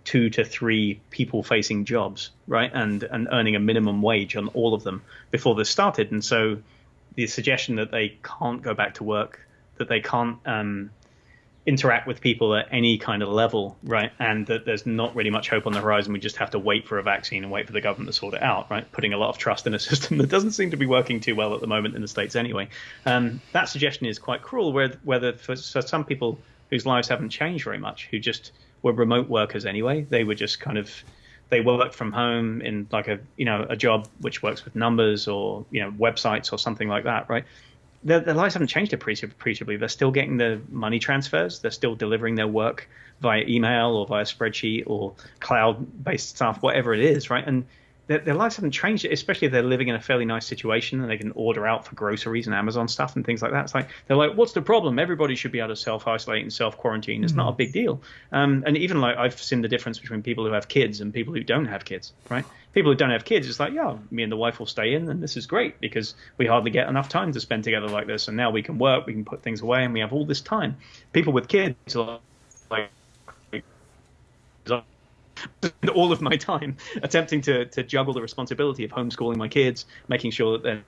two to three people facing jobs, right? And and earning a minimum wage on all of them before this started. And so the suggestion that they can't go back to work, that they can't um, interact with people at any kind of level, right? And that there's not really much hope on the horizon. We just have to wait for a vaccine and wait for the government to sort it out, right? Putting a lot of trust in a system that doesn't seem to be working too well at the moment in the states anyway. Um, that suggestion is quite cruel. Where whether for, for some people whose lives haven't changed very much, who just were remote workers anyway, they were just kind of they work from home in like a you know a job which works with numbers or you know websites or something like that, right? Their, lives haven't changed appreciably. They're still getting the money transfers. They're still delivering their work via email or via spreadsheet or cloud-based stuff, whatever it is, right? And their, their, lives haven't changed, especially if they're living in a fairly nice situation and they can order out for groceries and Amazon stuff and things like that. It's like they're like, what's the problem? Everybody should be able to self isolate and self quarantine. It's mm-hmm. not a big deal. Um, and even like I've seen the difference between people who have kids and people who don't have kids. Right? People who don't have kids, it's like, yeah, me and the wife will stay in, and this is great because we hardly get enough time to spend together like this. And now we can work, we can put things away, and we have all this time. People with kids are like all of my time attempting to, to juggle the responsibility of homeschooling my kids, making sure that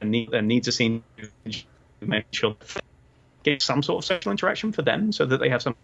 their, their needs are seen, making sure get some sort of social interaction for them so that they have some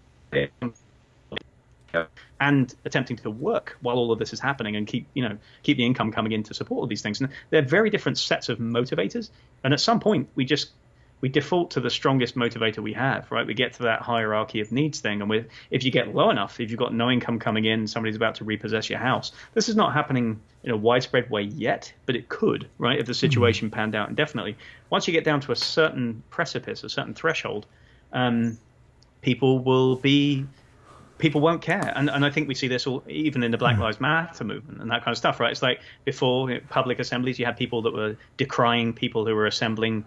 and attempting to work while all of this is happening and keep you know keep the income coming in to support all these things. And they're very different sets of motivators. And at some point we just we default to the strongest motivator we have, right? We get to that hierarchy of needs thing, and with if you get low enough, if you've got no income coming in, somebody's about to repossess your house. This is not happening in a widespread way yet, but it could, right? If the mm-hmm. situation panned out indefinitely. Once you get down to a certain precipice, a certain threshold, um, people will be people won't care. And, and I think we see this all, even in the Black mm. Lives Matter movement and that kind of stuff, right? It's like before public assemblies, you had people that were decrying people who were assembling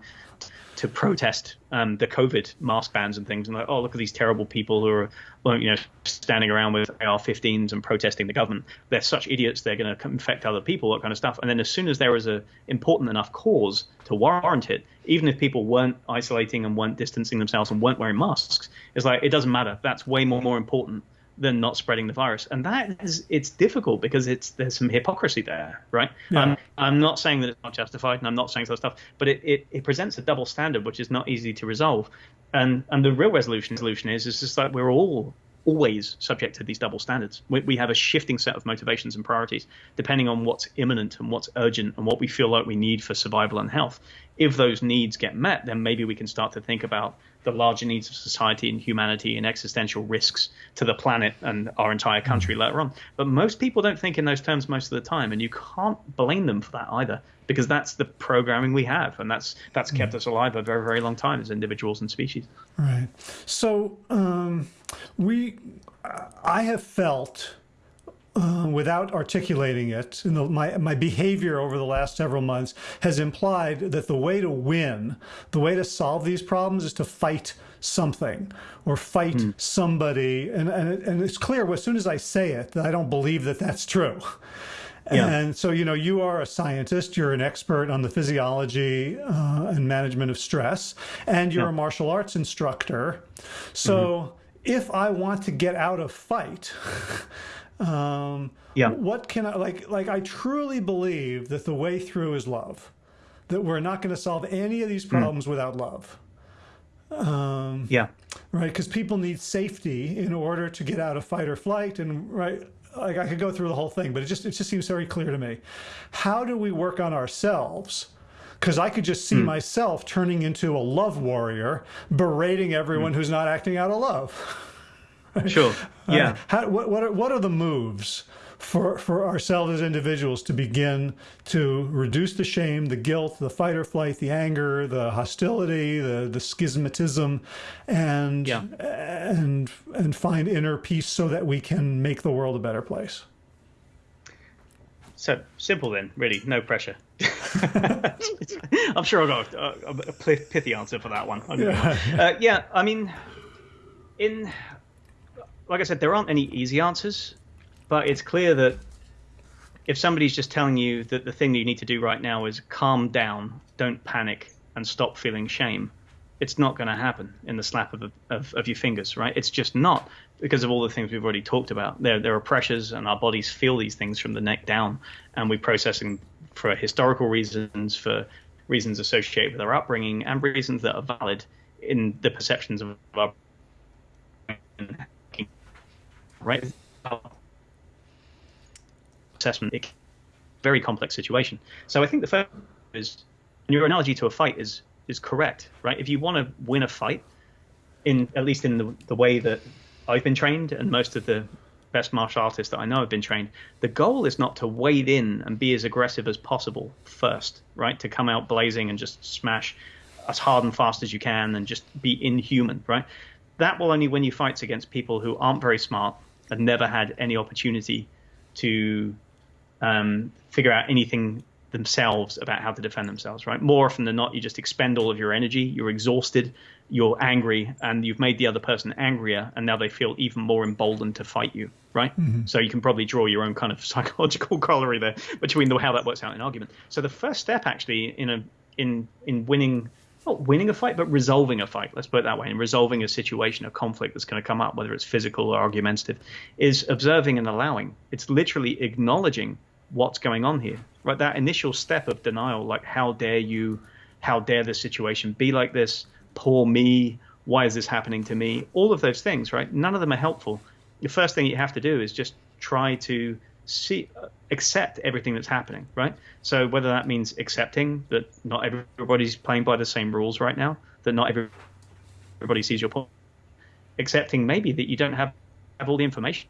to protest um, the COVID mask bans and things, and like, oh, look at these terrible people who are, you know, standing around with AR-15s and protesting the government. They're such idiots; they're going to infect other people, that kind of stuff. And then as soon as there was a important enough cause to warrant it, even if people weren't isolating and weren't distancing themselves and weren't wearing masks, it's like it doesn't matter. That's way more more important than not spreading the virus. And that is it's difficult because it's there's some hypocrisy there, right? Yeah. Um, I'm not saying that it's not justified, and I'm not saying that stuff, but it, it, it presents a double standard which is not easy to resolve. And and the real resolution solution is is just that we're all always subject to these double standards. We, we, have a shifting set of motivations and priorities depending on what's imminent and what's urgent and what we feel like we need for survival and health. If those needs get met, then maybe we can start to think about the larger needs of society and humanity and existential risks to the planet and our entire country mm. later on. But most people don't think in those terms most of the time, and you can't blame them for that either, because that's the programming we have, and that's that's kept mm. us alive a very very long time as individuals and species.
Right. So um, we, I have felt uh, without articulating it, the, my, my behavior over the last several months has implied that the way to win, the way to solve these problems is to fight something or fight mm. somebody. And, and, and it's clear as soon as I say it that I don't believe that that's true. Yeah. And so, you know, you are a scientist, you're an expert on the physiology uh, and management of stress, and you're yeah. a martial arts instructor. So, mm -hmm. if I want to get out of fight, Um, yeah. What can I like? Like I truly believe that the way through is love. That we're not going to solve any of these hmm. problems mm. without love.
Um, yeah.
Right, because people need safety in order to get out of fight or flight, and right, like I could go through the whole thing, but it just it just seems very clear to me. How do we work on ourselves? Because I could just see mm. myself turning into a love warrior, berating everyone mm. who's not acting out of love.
Sure. Yeah. Uh,
how, what, what, are, what are the moves for, for ourselves as individuals to begin to reduce the shame, the guilt, the fight or flight, the anger, the hostility, the, the schismatism, and, yeah. and, and find inner peace so that we can make the world a better place?
So simple then, really, no pressure. I'm sure I got a, a, pithy answer for that one. Yeah. Uh, yeah, I mean, in like I said, there aren't any easy answers, but it's clear that if somebody's just telling you that the thing that you need to do right now is calm down, don't panic, and stop feeling shame, it's not going to happen in the slap of, of, of, your fingers, right? It's just not because of all the things we've already talked about. There, there are pressures, and our bodies feel these things from the neck down, and we process them for historical reasons, for reasons associated with our upbringing, and reasons that are valid in the perceptions of our right? Assessment, very complex situation. So I think the first is your analogy to a fight is is correct, right? If you want to win a fight, in at least in the, the way that I've been trained and most of the best martial artists that I know have been trained. The goal is not to wade in and be as aggressive as possible first, right? To come out blazing and just smash as hard and fast as you can and just be inhuman, right? That will only win you fights against people who aren't very smart and never had any opportunity to um, figure out anything themselves about how to defend themselves, right? More often than not, you just expend all of your energy, you're exhausted, you're angry, and you've made the other person angrier, and now they feel even more emboldened to fight you, right? Mm-hmm. So you can probably draw your own kind of psychological corollary there between the, how that works out in argument. So the first step actually in a in in winning not winning a fight, but resolving a fight. Let's put it that way, and resolving a situation, a conflict that's going to come up, whether it's physical or argumentative, is observing and allowing. It's literally acknowledging what's going on here, right? That initial step of denial, like how dare you, how dare this situation be like this? Poor me. Why is this happening to me? All of those things, right? None of them are helpful. The first thing you have to do is just try to see uh, accept everything that's happening, right? So whether that means accepting that not everybody's playing by the same rules right now, that not everybody sees your point, accepting maybe that you don't have, have all the information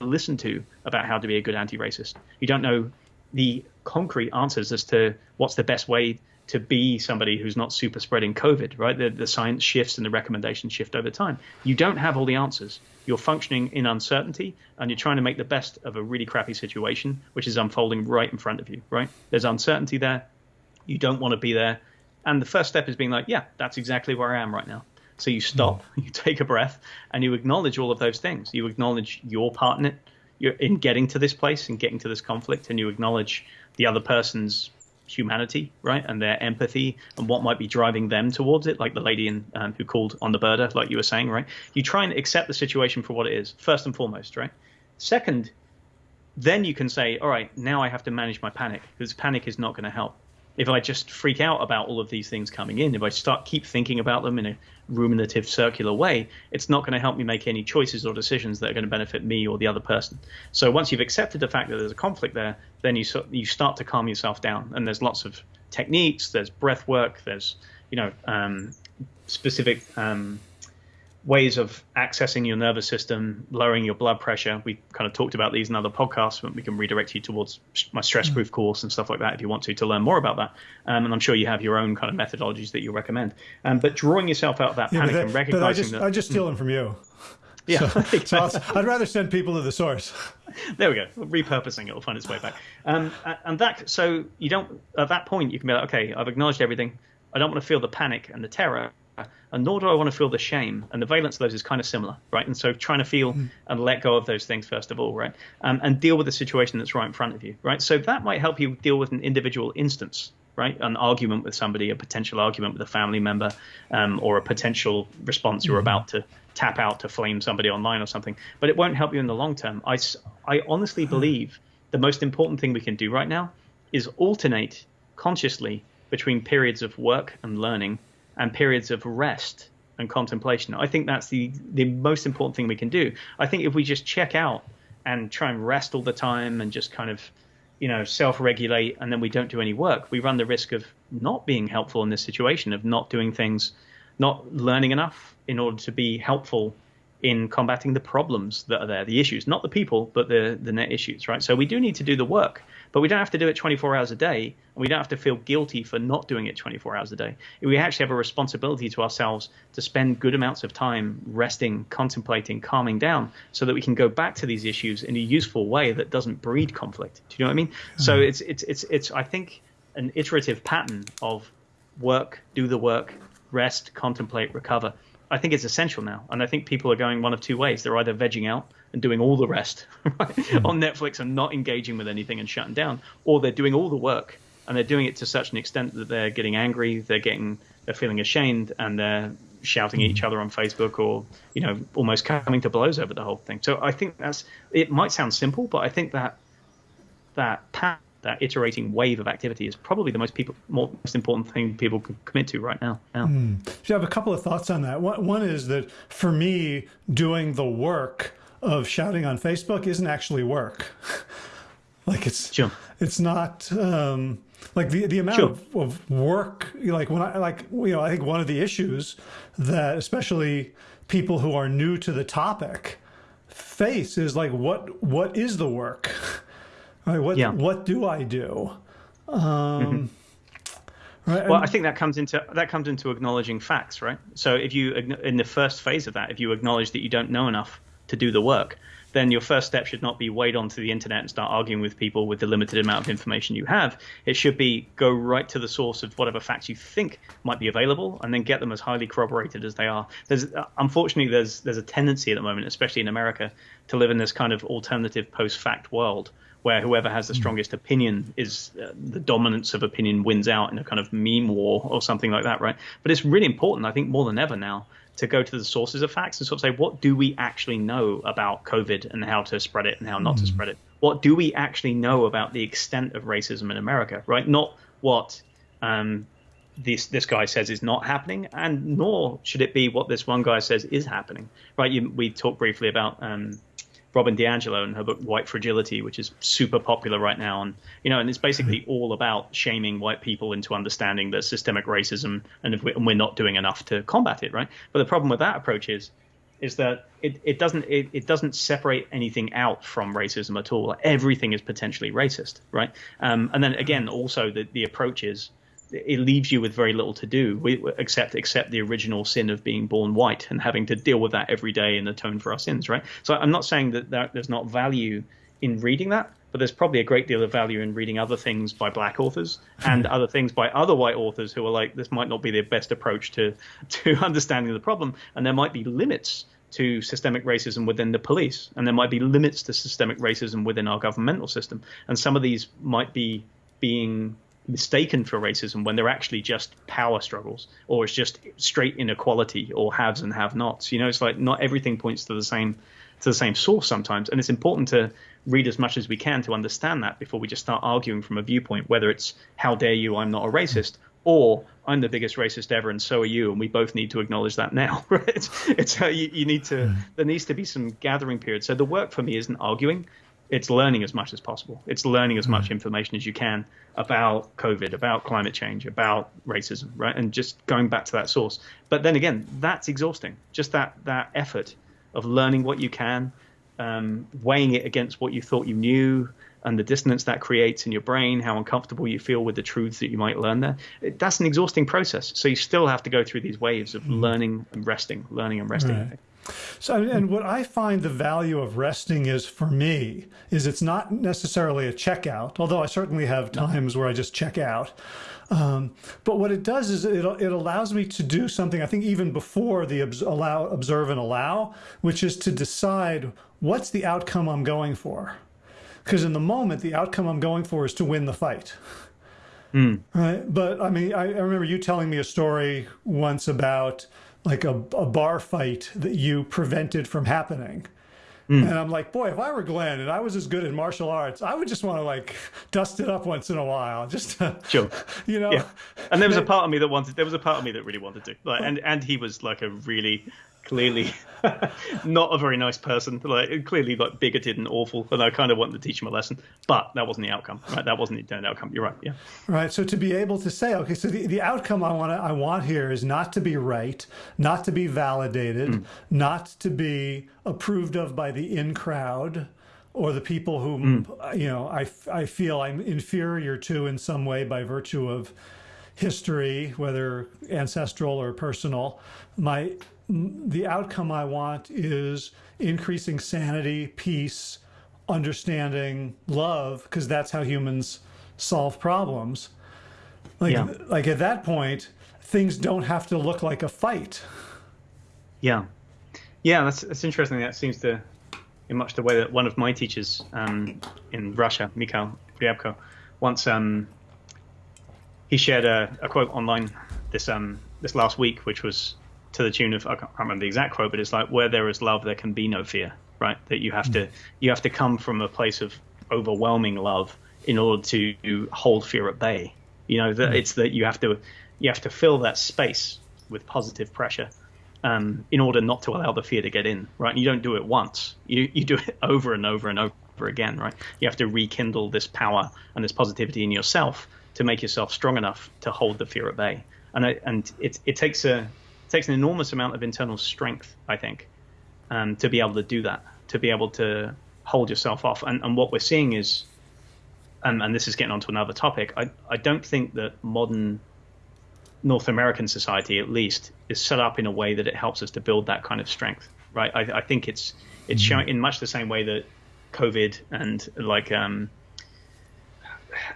to listen to about how to be a good anti-racist. You don't know the concrete answers as to what's the best way to be somebody who's not super spreading COVID, right? The, the science shifts and the recommendations shift over time. You don't have all the answers. You're functioning in uncertainty and you're trying to make the best of a really crappy situation, which is unfolding right in front of you, right? There's uncertainty there. You don't want to be there. And the first step is being like, yeah, that's exactly where I am right now. So you stop, you take a breath, and you acknowledge all of those things. You acknowledge your part in it, you're in getting to this place and getting to this conflict, and you acknowledge the other person's humanity, right, and their empathy and what might be driving them towards it, like the lady in, um, who called on the birder, like you were saying, right? You try and accept the situation for what it is, first and foremost, right? Second, then you can say, all right, now I have to manage my panic because panic is not going to help if I just freak out about all of these things coming in, if I start keep thinking about them in a ruminative circular way, it's not going to help me make any choices or decisions that are going to benefit me or the other person. So once you've accepted the fact that there's a conflict there, then you you start to calm yourself down. And there's lots of techniques, there's breath work, there's you know um, specific um, ways of accessing your nervous system, lowering your blood pressure. We kind of talked about these in other podcasts, but we can redirect you towards my stress proof mm. course and stuff like that if you want to to learn more about that. Um, and I'm sure you have your own kind of methodologies that you recommend. Um, but drawing yourself out of that yeah, panic that, and recognizing but I
just,
that
I just steal them from you.
Yeah,
so, so I'd rather send people to the source.
There we go. Repurposing it will find its way back. Um, and that so you don't at that point you can be like, okay, I've acknowledged everything. I don't want to feel the panic and the terror and nor do I want to feel the shame. And the valence of those is kind of similar, right? And so trying to feel mm. and let go of those things first of all, right? Um, and deal with the situation that's right in front of you, right? So that might help you deal with an individual instance, right? An argument with somebody, a potential argument with a family member, um, or a potential response you're mm. about to tap out to flame somebody online or something. But it won't help you in the long term. I, I honestly hmm. believe the most important thing we can do right now is alternate consciously between periods of work and learning and periods of rest and contemplation. I think that's the the most important thing we can do. I think if we just check out and try and rest all the time and just kind of you know self-regulate and then we don't do any work, we run the risk of not being helpful in this situation, of not doing things, not learning enough in order to be helpful in combating the problems that are there, the issues, not the people, but the the net issues, right? So we do need to do the work. But we don't have to do it 24 hours a day, and we don't have to feel guilty for not doing it 24 hours a day. We actually have a responsibility to ourselves to spend good amounts of time resting, contemplating, calming down, so that we can go back to these issues in a useful way that doesn't breed conflict. Do you know what I mean? Mm-hmm. So it's it's it's it's I think an iterative pattern of work, do the work, rest, contemplate, recover. I think it's essential now, and I think people are going one of two ways. They're either vegging out and doing all the rest right, mm. on Netflix and not engaging with anything and shutting down, or they're doing all the work and they're doing it to such an extent that they're getting angry, they're getting, they're feeling ashamed, and they're shouting at each mm. other on Facebook or you know almost coming to blows over the whole thing. So I think that's it. Might sound simple, but I think that that path, that iterating wave of activity is probably the most people most important thing people can commit to right now. now.
Mm. So I have a couple of thoughts on that. One is that for me, doing the work of shouting on Facebook isn't actually work. like it's
sure.
it's not um, like the the amount sure. of, of work. Like when I like you know I think one of the issues that especially people who are new to the topic face is like what what is the work right what yeah. what do i do um, mm-hmm.
Right. Well, I think that comes into that comes into acknowledging facts, right? So if you in the first phase of that, if you acknowledge that you don't know enough to do the work, then your first step should not be wade onto the internet and start arguing with people with the limited amount of information you have. It should be go right to the source of whatever facts you think might be available, and then get them as highly corroborated as they are. There's unfortunately there's there's a tendency at the moment, especially in America, to live in this kind of alternative post-fact world where whoever has the hmm. strongest opinion is uh, the dominance of opinion wins out in a kind of meme war or something like that, right? But it's really important, I think, more than ever now, to go to the sources of facts and sort of say, what do we actually know about COVID and how to spread it and how not mm. to hmm. spread it? What do we actually know about the extent of racism in America, right? Not what um, this this guy says is not happening, and nor should it be what this one guy says is happening, right? You, we talked briefly about um, Robin DiAngelo and her book White Fragility, which is super popular right now, and you know, and it's basically all about shaming white people into understanding that systemic racism, and, we, and we're not doing enough to combat it, right? But the problem with that approach is is that it, it doesn't it, it doesn't separate anything out from racism at all. Everything is potentially racist, right? Um, and then again, also the the approach is it leaves you with very little to do except accept the original sin of being born white and having to deal with that every day and atone for our sins, right? So I'm not saying that, that there's not value in reading that, but there's probably a great deal of value in reading other things by black authors and hmm. other things by other white authors who are like, this might not be the best approach to to understanding the problem, and there might be limits to systemic racism within the police, and there might be limits to systemic racism within our governmental system, and some of these might be being mistaken for racism when they're actually just power struggles or it's just straight inequality or haves and have nots you know it's like not everything points to the same to the same source sometimes and it's important to read as much as we can to understand that before we just start arguing from a viewpoint whether it's how dare you i'm not a racist or I'm the biggest racist ever, and so are you, and we both need to acknowledge that now, right? It's, it's how you, you need to. Hmm. There needs to be some gathering period. So the work for me isn't arguing; it's learning as much as possible. It's learning as much hmm. information as you can about COVID, about climate change, about racism, right? And just going back to that source. But then again, that's exhausting. Just that that effort of learning what you can, um, weighing it against what you thought you knew, and the dissonance that creates in your brain, how uncomfortable you feel with the truths that you might learn there. It, that's an exhausting process. So you still have to go through these waves of mm. learning and resting, learning and resting. Right.
So, and what I find the value of resting is for me is it's not necessarily a checkout, although I certainly have times where I just check out. Um, but what it does is it, it allows me to do something I think even before the allow, observe and allow, which is to decide what's the outcome I'm going for. Because in the moment, the outcome I'm going for is to win the fight. Mm. Right. But I mean, I, I remember you telling me a story once about like a, a bar fight that you prevented from happening. Mm. And I'm like, boy, if I were Glenn and I was as good in martial arts, I would just want to like dust it up once in a while, just to,
sure,
you know.
Yeah. And there was a part of me that wanted. There was a part of me that really wanted to. Like, and and he was like a really clearly not a very nice person, like clearly like bigoted and awful. And I kind of wanted to teach him a lesson, but that wasn't the outcome. Right? That wasn't the intended outcome. You're right. Yeah.
Right. So to be able to say, okay, so the, the outcome I want to, I want here is not to be right, not to be validated, mm. not to be approved of by the in crowd or the people whom mm. you know I, I feel I'm inferior to in some way by virtue of history, whether ancestral or personal. My the outcome I want is increasing sanity, peace, understanding, love, because that's how humans solve problems. Like, yeah. like at that point, things don't have to look like a fight.
Yeah, yeah, that's that's interesting. That seems to, in much the way that one of my teachers um, in Russia, Mikhail Ryabko, once um, he shared a, a quote online this um, this last week, which was to the tune of I can't remember the exact quote, but it's like where there is love, there can be no fear, right? That you have mm. to you have to come from a place of overwhelming love in order to hold fear at bay. You know that mm. it's that you have to you have to fill that space with positive pressure um, in order not to allow the fear to get in, right? You don't do it once; you you do it over and over and over again, right? You have to rekindle this power and this positivity in yourself to make yourself strong enough to hold the fear at bay. And I, and it it takes a takes an enormous amount of internal strength, I think, um, to be able to do that. to be able to hold yourself off. And, and what we're seeing is, and, and this is getting onto another topic, I, I don't think that modern North American society, at least, is set up in a way that it helps us to build that kind of strength, right? I, I think it's it's mm-hmm. showing in much the same way that COVID and like um,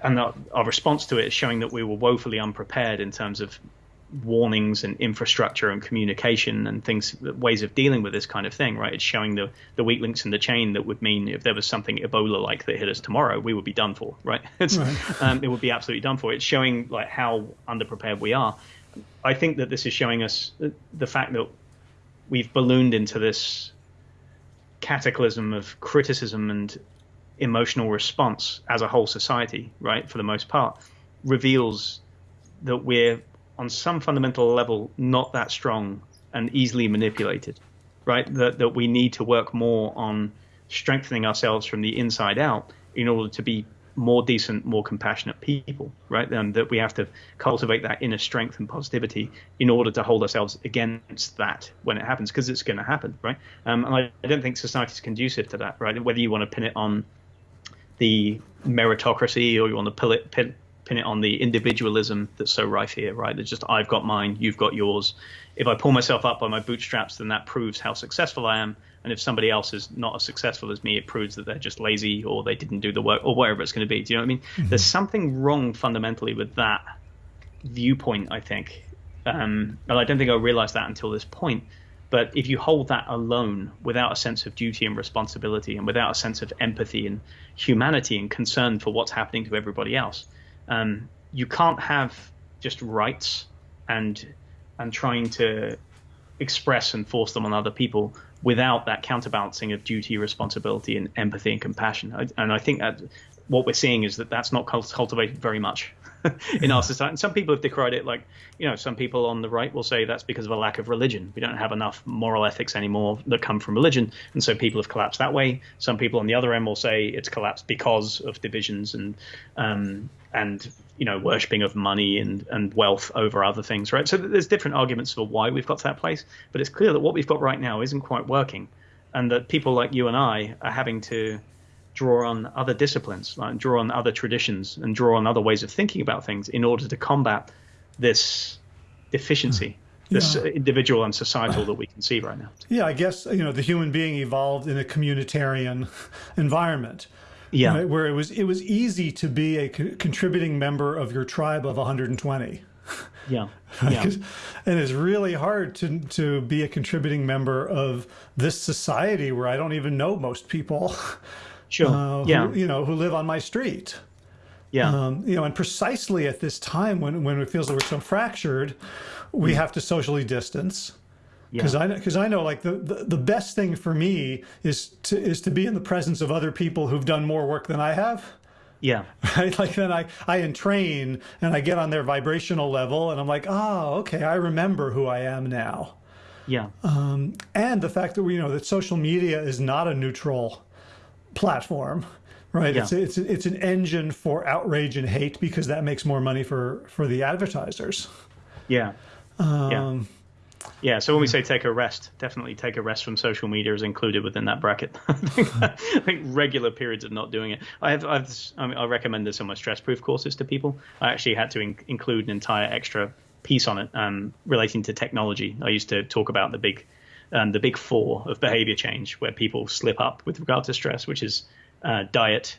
and our, our, response to it is showing that we were woefully unprepared in terms of warnings and infrastructure and communication and things ways of dealing with this kind of thing right? It's showing the the weak links in the chain that would mean if there was something ebola like that hit us tomorrow we would be done for right, right. Um, it would be absolutely done for. It's showing like how underprepared we are. I think that this is showing us the fact that we've ballooned into this cataclysm of criticism and emotional response as a whole society right for the most part reveals that we're on some fundamental level not that strong and easily manipulated, right? That that we need to work more on strengthening ourselves from the inside out in order to be more decent, more compassionate people, right? And that we have to cultivate that inner strength and positivity in order to hold ourselves against that when it happens, because it's going to happen, right? Um, and I, I, don't think society is conducive to that, right? Whether you want to pin it on the meritocracy or you want to pull it, pin, pin it on the individualism that's so rife here, right? It's just I've got mine, you've got yours. If I pull myself up by my bootstraps, then that proves how successful I am. And if somebody else is not as successful as me, it proves that they're just lazy or they didn't do the work or whatever it's going to be. Do you know what I mean? Mm-hmm. There's something wrong fundamentally with that viewpoint, I think. Um, and I don't think I realized that until this point. But if you hold that alone without a sense of duty and responsibility and without a sense of empathy and humanity and concern for what's happening to everybody else, um, you can't have just rights and and trying to express and force them on other people without that counterbalancing of duty, responsibility, and empathy and compassion. I, and I think that what we're seeing is that that's not cultivated very much in our society. And some people have decried it, like you know, some people on the right will say that's because of a lack of religion. We don't have enough moral ethics anymore that come from religion, and so people have collapsed that way. Some people on the other end will say it's collapsed because of divisions and um, and you know worshipping of money and and wealth over other things, right? So there's different arguments for why we've got to that place, but it's clear that what we've got right now isn't quite working, and that people like you and I are having to draw on other disciplines, like draw on other traditions, and draw on other ways of thinking about things in order to combat this deficiency, hmm. this yeah. individual and societal that we can see right now.
Yeah, I guess you know the human being evolved in a communitarian environment.
Yeah,
right, where it was it was easy to be a co contributing member of your tribe of 120.
Yeah. yeah.
and it's really hard to to be a contributing member of this society where I don't even know most people.
Sure. Uh,
yeah. Who, you know, who live on my street.
Yeah.
Um, you know, and precisely at this time when when it feels like we're so fractured, we mm. have to socially distance. Because yeah. I because I know like the, the the best thing for me is to is to be in the presence of other people who've done more work than I have.
Yeah.
Right. Like then I I entrain and I get on their vibrational level and I'm like, oh, okay, I remember who I am now.
Yeah.
Um, and the fact that we you know that social media is not a neutral platform right yeah. it's it's it's an engine for outrage and hate because that makes more money for for the advertisers
yeah
um,
yeah yeah, so when we say take a rest, definitely take a rest from social media is included within that bracket. I think regular periods of not doing it. I have, I've, I, mean, I recommend this on my stress-proof courses to people. I actually had to in- include an entire extra piece on it um, relating to technology. I used to talk about the big um, the big four of behavior change where people slip up with regard to stress, which is uh, diet,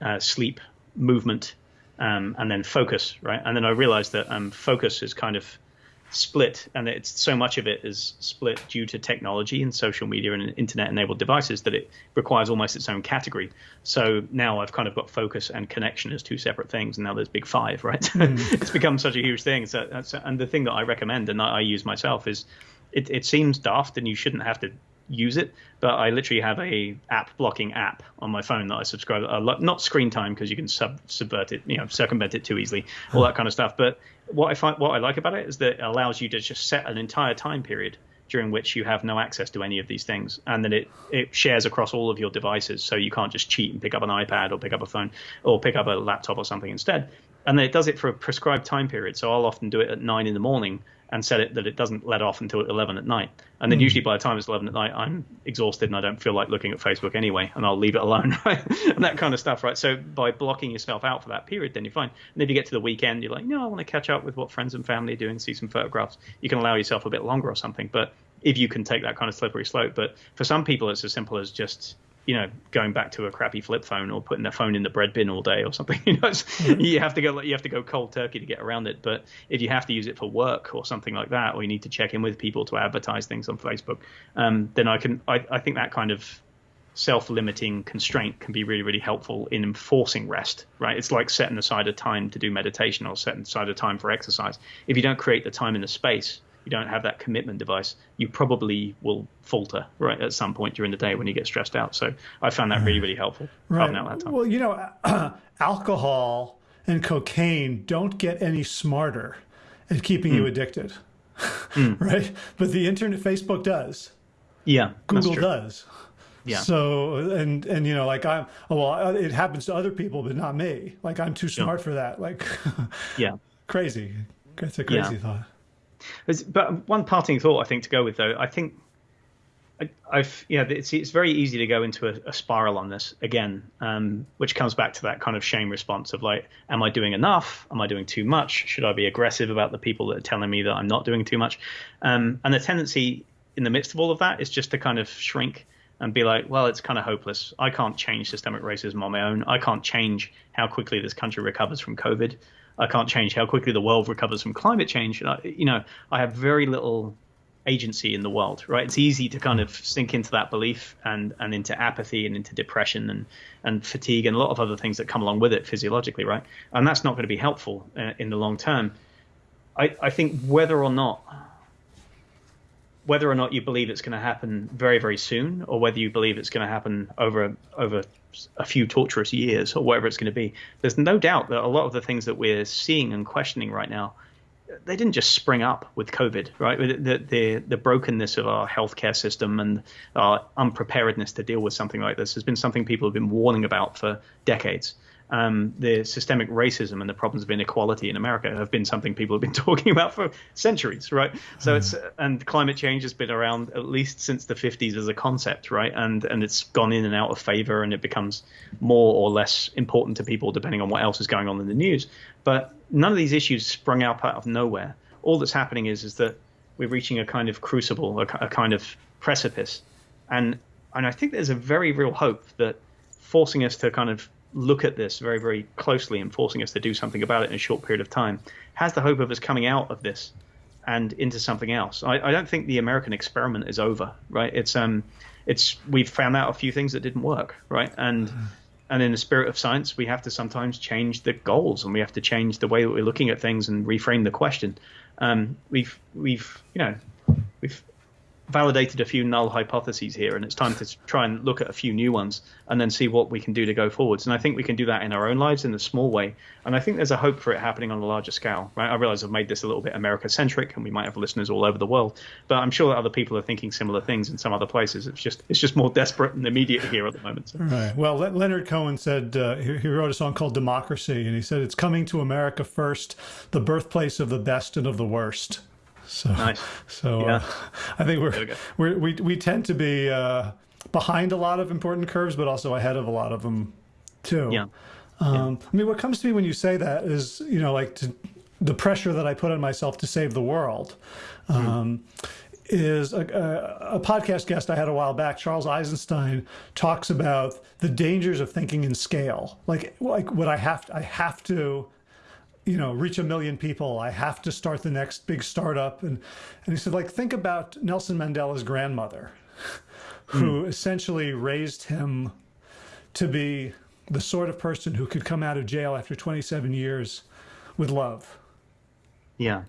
uh, sleep, movement, um, and then focus, right? And then I realized that um, focus is kind of split, and it's so much of it is split due to technology and social media and internet-enabled devices that it requires almost its own category. So now I've kind of got focus and connection as two separate things, and now there's big five, right? Mm. it's become such a huge thing. So, and the thing that I recommend and I use myself is it, it seems daft and you shouldn't have to use it, but I literally have a app blocking app on my phone that I subscribe. Uh, not screen time because you can sub, subvert it, you know, circumvent it too easily, all that kind of stuff. But what I find, what I like about it is that it allows you to just set an entire time period during which you have no access to any of these things, and then it it shares across all of your devices, so you can't just cheat and pick up an iPad or pick up a phone or pick up a laptop or something instead. And then it does it for a prescribed time period. So I'll often do it at nine in the morning and set it that it doesn't let off until 11 at night. And then mm. usually by the time it's 11 at night, I'm exhausted and I don't feel like looking at Facebook anyway, and I'll leave it alone, right? and that kind of stuff, right? So by blocking yourself out for that period, then you're fine. And if you get to the weekend, you're like, no, I want to catch up with what friends and family are doing, see some photographs. You can allow yourself a bit longer or something, but if you can take that kind of slippery slope. But for some people, it's as simple as just you know, going back to a crappy flip phone or putting their phone in the bread bin all day or something. You know, mm-hmm. you have to go you have to go cold turkey to get around it. But if you have to use it for work or something like that, or you need to check in with people to advertise things on Facebook, um, then I can I, I think that kind of self-limiting constraint can be really really helpful in enforcing rest right it's like setting aside a time to do meditation or setting aside a time for exercise if you don't create the time and the space you don't have that commitment device, you probably will falter right at some point during the day when you get stressed out. So I found that really, really helpful.
Right. Well, you know, uh, alcohol and cocaine don't get any smarter at keeping mm. you addicted, mm. right? But the internet, Facebook does.
Yeah,
Google does.
Yeah.
So and and you know like I'm oh, well it happens to other people but not me. Like I'm too smart yeah. for that. Like
yeah.
crazy. That's a crazy yeah. thought.
But one parting thought I think to go with though, I think I, have yeah, it's it's very easy to go into a, a spiral on this again, um, which comes back to that kind of shame response of like, am I doing enough? Am I doing too much? Should I be aggressive about the people that are telling me that I'm not doing too much? Um, and the tendency in the midst of all of that is just to kind of shrink and be like, well, it's kind of hopeless. I can't change systemic racism on my own. I can't change how quickly this country recovers from COVID. I can't change how quickly the world recovers from climate change. I, you know, I have very little agency in the world, right? It's easy to kind of sink into that belief and and into apathy and into depression and and fatigue and a lot of other things that come along with it physiologically, right? And that's not going to be helpful uh, in the long term. I, I think whether or not whether or not you believe it's going to happen very very soon or whether you believe it's going to happen over over a few torturous years or whatever it's going to be. There's no doubt that a lot of the things that we're seeing and questioning right now, they didn't just spring up with COVID, right? The, the, the brokenness of our healthcare system and our unpreparedness to deal with something like this has been something people have been warning about for decades um, the systemic racism and the problems of inequality in America have been something people have been talking about for centuries, right? So mm. it's and climate change has been around at least since the 50s as a concept, right? And and it's gone in and out of favor, and it becomes more or less important to people depending on what else is going on in the news. But none of these issues sprung up out of nowhere. All that's happening is is that we're reaching a kind of crucible, a, a kind of precipice, and and I think there's a very real hope that forcing us to kind of look at this very, very closely and forcing us to do something about it in a short period of time has the hope of us coming out of this and into something else. I, I don't think the American experiment is over, right? It's um, it's we've found out a few things that didn't work, right? And and in the spirit of science, we have to sometimes change the goals and we have to change the way that we're looking at things and reframe the question. Um, we've we've you know we've validated a few null hypotheses here, and it's time to try and look at a few new ones and then see what we can do to go forwards. And I think we can do that in our own lives in a small way. And I think there's a hope for it happening on a larger scale. Right? I realize I've made this a little bit America centric, and we might have listeners all over the world, but I'm sure that other people are thinking similar things in some other places. It's just it's just more desperate and immediate here at the moment. So.
Right. Well, Leonard Cohen said uh, he, he wrote a song called Democracy, and he said it's coming to America first, the birthplace of the best and of the worst. So,
nice.
so uh, yeah. uh, I think we're, we we we tend to be uh, behind a lot of important curves, but also ahead of a lot of them too.
Yeah.
Um, yeah. I mean, what comes to me when you say that is, you know, like to, the pressure that I put on myself to save the world. Mm. Um, is a, a, a, podcast guest I had a while back, Charles Eisenstein, talks about the dangers of thinking in scale. Like, like what I have, to, I have to you know, reach a million people. I have to start the next big startup. And, and he said, like, think about Nelson Mandela's grandmother, who mm. essentially raised him to be the sort of person who could come out of jail after 27 years with love.
Yeah.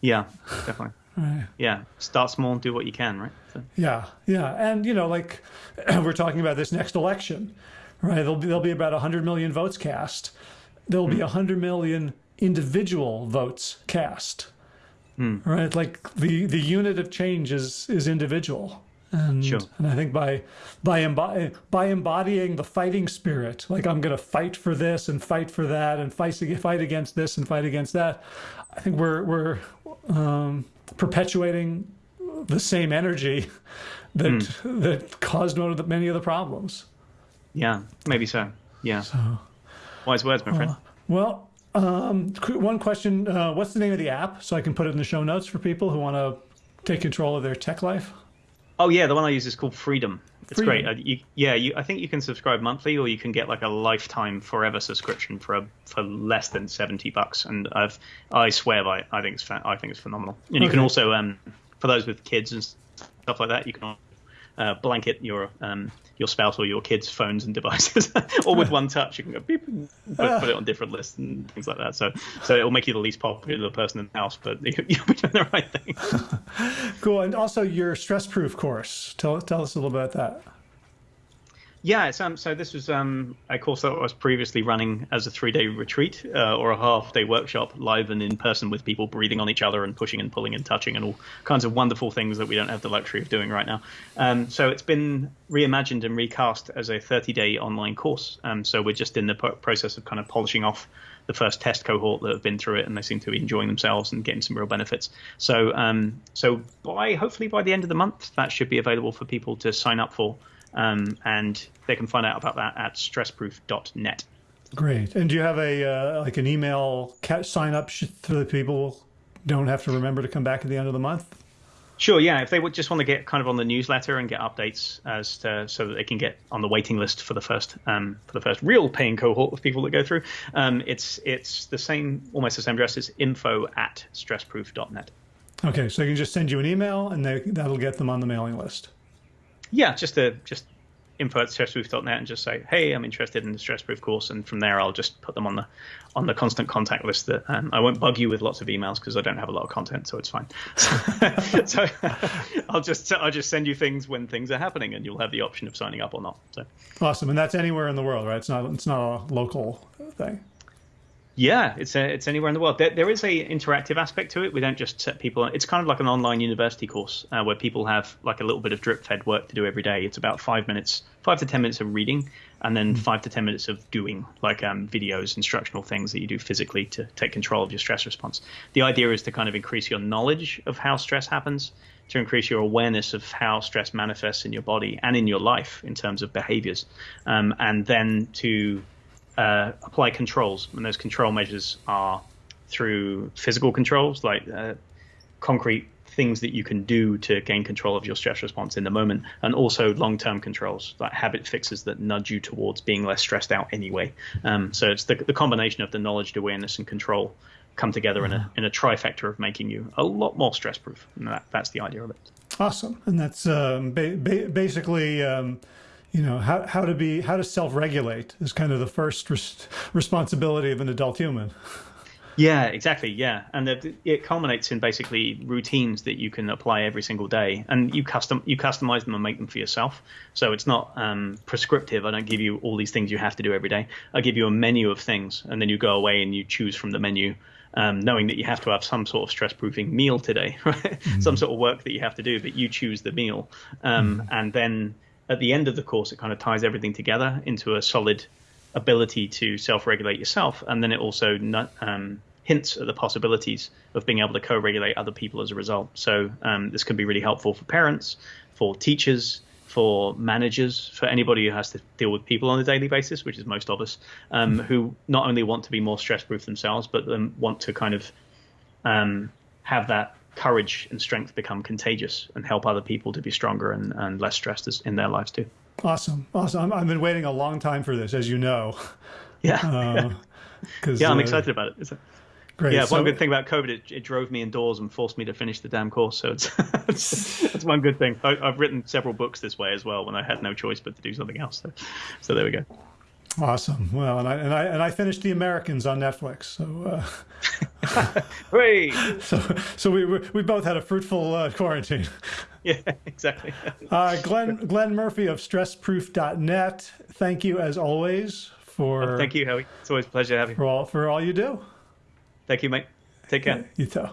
Yeah, definitely. Right. Yeah, start small and do what you can, right?
So. Yeah, yeah, and you know, like we're talking about this next election, right? There'll be there'll be about 100 million votes cast. There'll mm. be 100 million individual votes cast. Mm. Right? Like the, the unit of change is, is individual. And,
sure.
and I think by by by embodying the fighting spirit, like I'm going to fight for this and fight for that and fight fight against this and fight against that, I think we're we're um, perpetuating the same energy that mm. that caused the, many of the problems.
Yeah, maybe so. Yeah. So, Wise words, my friend. Uh,
well, um, one question: uh, What's the name of the app, so I can put it in the show notes for people who want to take control of their tech life?
Oh yeah, the one I use is called Freedom. It's Freedom. great. Uh, you, yeah, you, I think you can subscribe monthly, or you can get like a lifetime forever subscription for a, for less than seventy bucks. And I've I swear by I think it's I think it's phenomenal. And okay. you can also um, for those with kids and stuff like that, you can uh, blanket your um, your spouse or your kids' phones and devices, or with one touch, you can go beep and put, put, it on different lists and things like that. So, so it will make you the least popular person in the house, but you'll be doing the right thing.
cool, and also your stress-proof course. Tell tell us a little bit about that.
Yeah, um, so this was um, a course that I was previously running as a three day retreat uh, or a half day workshop, live and in person with people breathing on each other and pushing and pulling and touching and all kinds of wonderful things that we don't have the luxury of doing right now. Um, so it's been reimagined and recast as a 30 day online course. Um, so we're just in the process of kind of polishing off the first test cohort that have been through it, and they seem to be enjoying themselves and getting some real benefits. So, um, so by hopefully by the end of the month, that should be available for people to sign up for. Um, and they can find out about that at stressproof.net.
Great. And do you have a uh, like an email sign up so that people don't have to remember to come back at the end of the month?
Sure. Yeah. If they would just want to get kind of on the newsletter and get updates as to, so that they can get on the waiting list for the first um, for the first real paying cohort of people that go through, um, it's it's the same almost the same address. It's info at stressproof.net.
Okay, so they can just send you an email and they, that'll get them on the mailing list.
Yeah, just to just info at stressproof.net and just say, hey, I'm interested in the stressproof course, and from there I'll just put them on the on the constant contact list. That um, I won't bug you with lots of emails because I don't have a lot of content, so it's fine. so I'll just I'll just send you things when things are happening, and you'll have the option of signing up or not. So
awesome, and that's anywhere in the world, right? It's not it's not a local thing.
Yeah, it's a, it's anywhere in the world. There, there is a interactive aspect to it. We don't just set people. It's kind of like an online university course uh, where people have like a little bit of drip fed work to do every day. It's about five minutes, five to ten minutes of reading, and then mm-hmm. five to ten minutes of doing, like um, videos, instructional things that you do physically to take control of your stress response. The idea is to kind of increase your knowledge of how stress happens, to increase your awareness of how stress manifests in your body and in your life in terms of behaviors, um, and then to uh, apply controls, and those control measures are through physical controls like uh, concrete things that you can do to gain control of your stress response in the moment, and also long-term controls like habit fixes that nudge you towards being less stressed out anyway. Um, so it's the, the combination of the knowledge, awareness, and control come together in a in a trifecta of making you a lot more stress proof. And that, that's the idea of it.
Awesome, and that's um, ba- ba- basically. Um, you know how, how to be how to self-regulate is kind of the first res responsibility of an adult human.
Yeah exactly yeah. And it culminates in basically routines that you can apply every single day. And you custom you customize them and make them for yourself. So it's not um, prescriptive. I don't give you all these things you have to do every day. I give you a menu of things and then you go away and you choose from the menu um, knowing that you have to have some sort of stress proofing meal today right? Mm -hmm. some sort of work that you have to do but you choose the meal. Um, mm -hmm. and then at the end of the course, it kind of ties everything together into a solid ability to self-regulate yourself, and then it also um, hints at the possibilities of being able to co-regulate other people as a result. So um, this can be really helpful for parents, for teachers, for managers, for anybody who has to deal with people on a daily basis, which is most of us, um, mm-hmm. who not only want to be more stress-proof themselves, but then want to kind of um, have that courage and strength become contagious and help other people to be stronger and, and less stressed in their lives too.
Awesome. Awesome. I've been waiting a long time for this, as you know.
Yeah. Uh, yeah, I'm uh, excited about it. Great. Yeah, so, one good thing about COVID, it, it, drove me indoors and forced me to finish the damn course. So it's, that's one good thing. I, have written several books this way as well when I had no choice but to do something else. So, so there we go.
Awesome. Well, and I and I and I finished The Americans on Netflix. So,
uh, Great.
so so we we both had a fruitful uh, quarantine.
Yeah, exactly.
uh, Glenn Glenn Murphy of StressProof.net. Thank you as always for.
Oh, thank you, Howie. It's always a pleasure to have you.
For all for all you do.
Thank you, mate. Take care.
You too.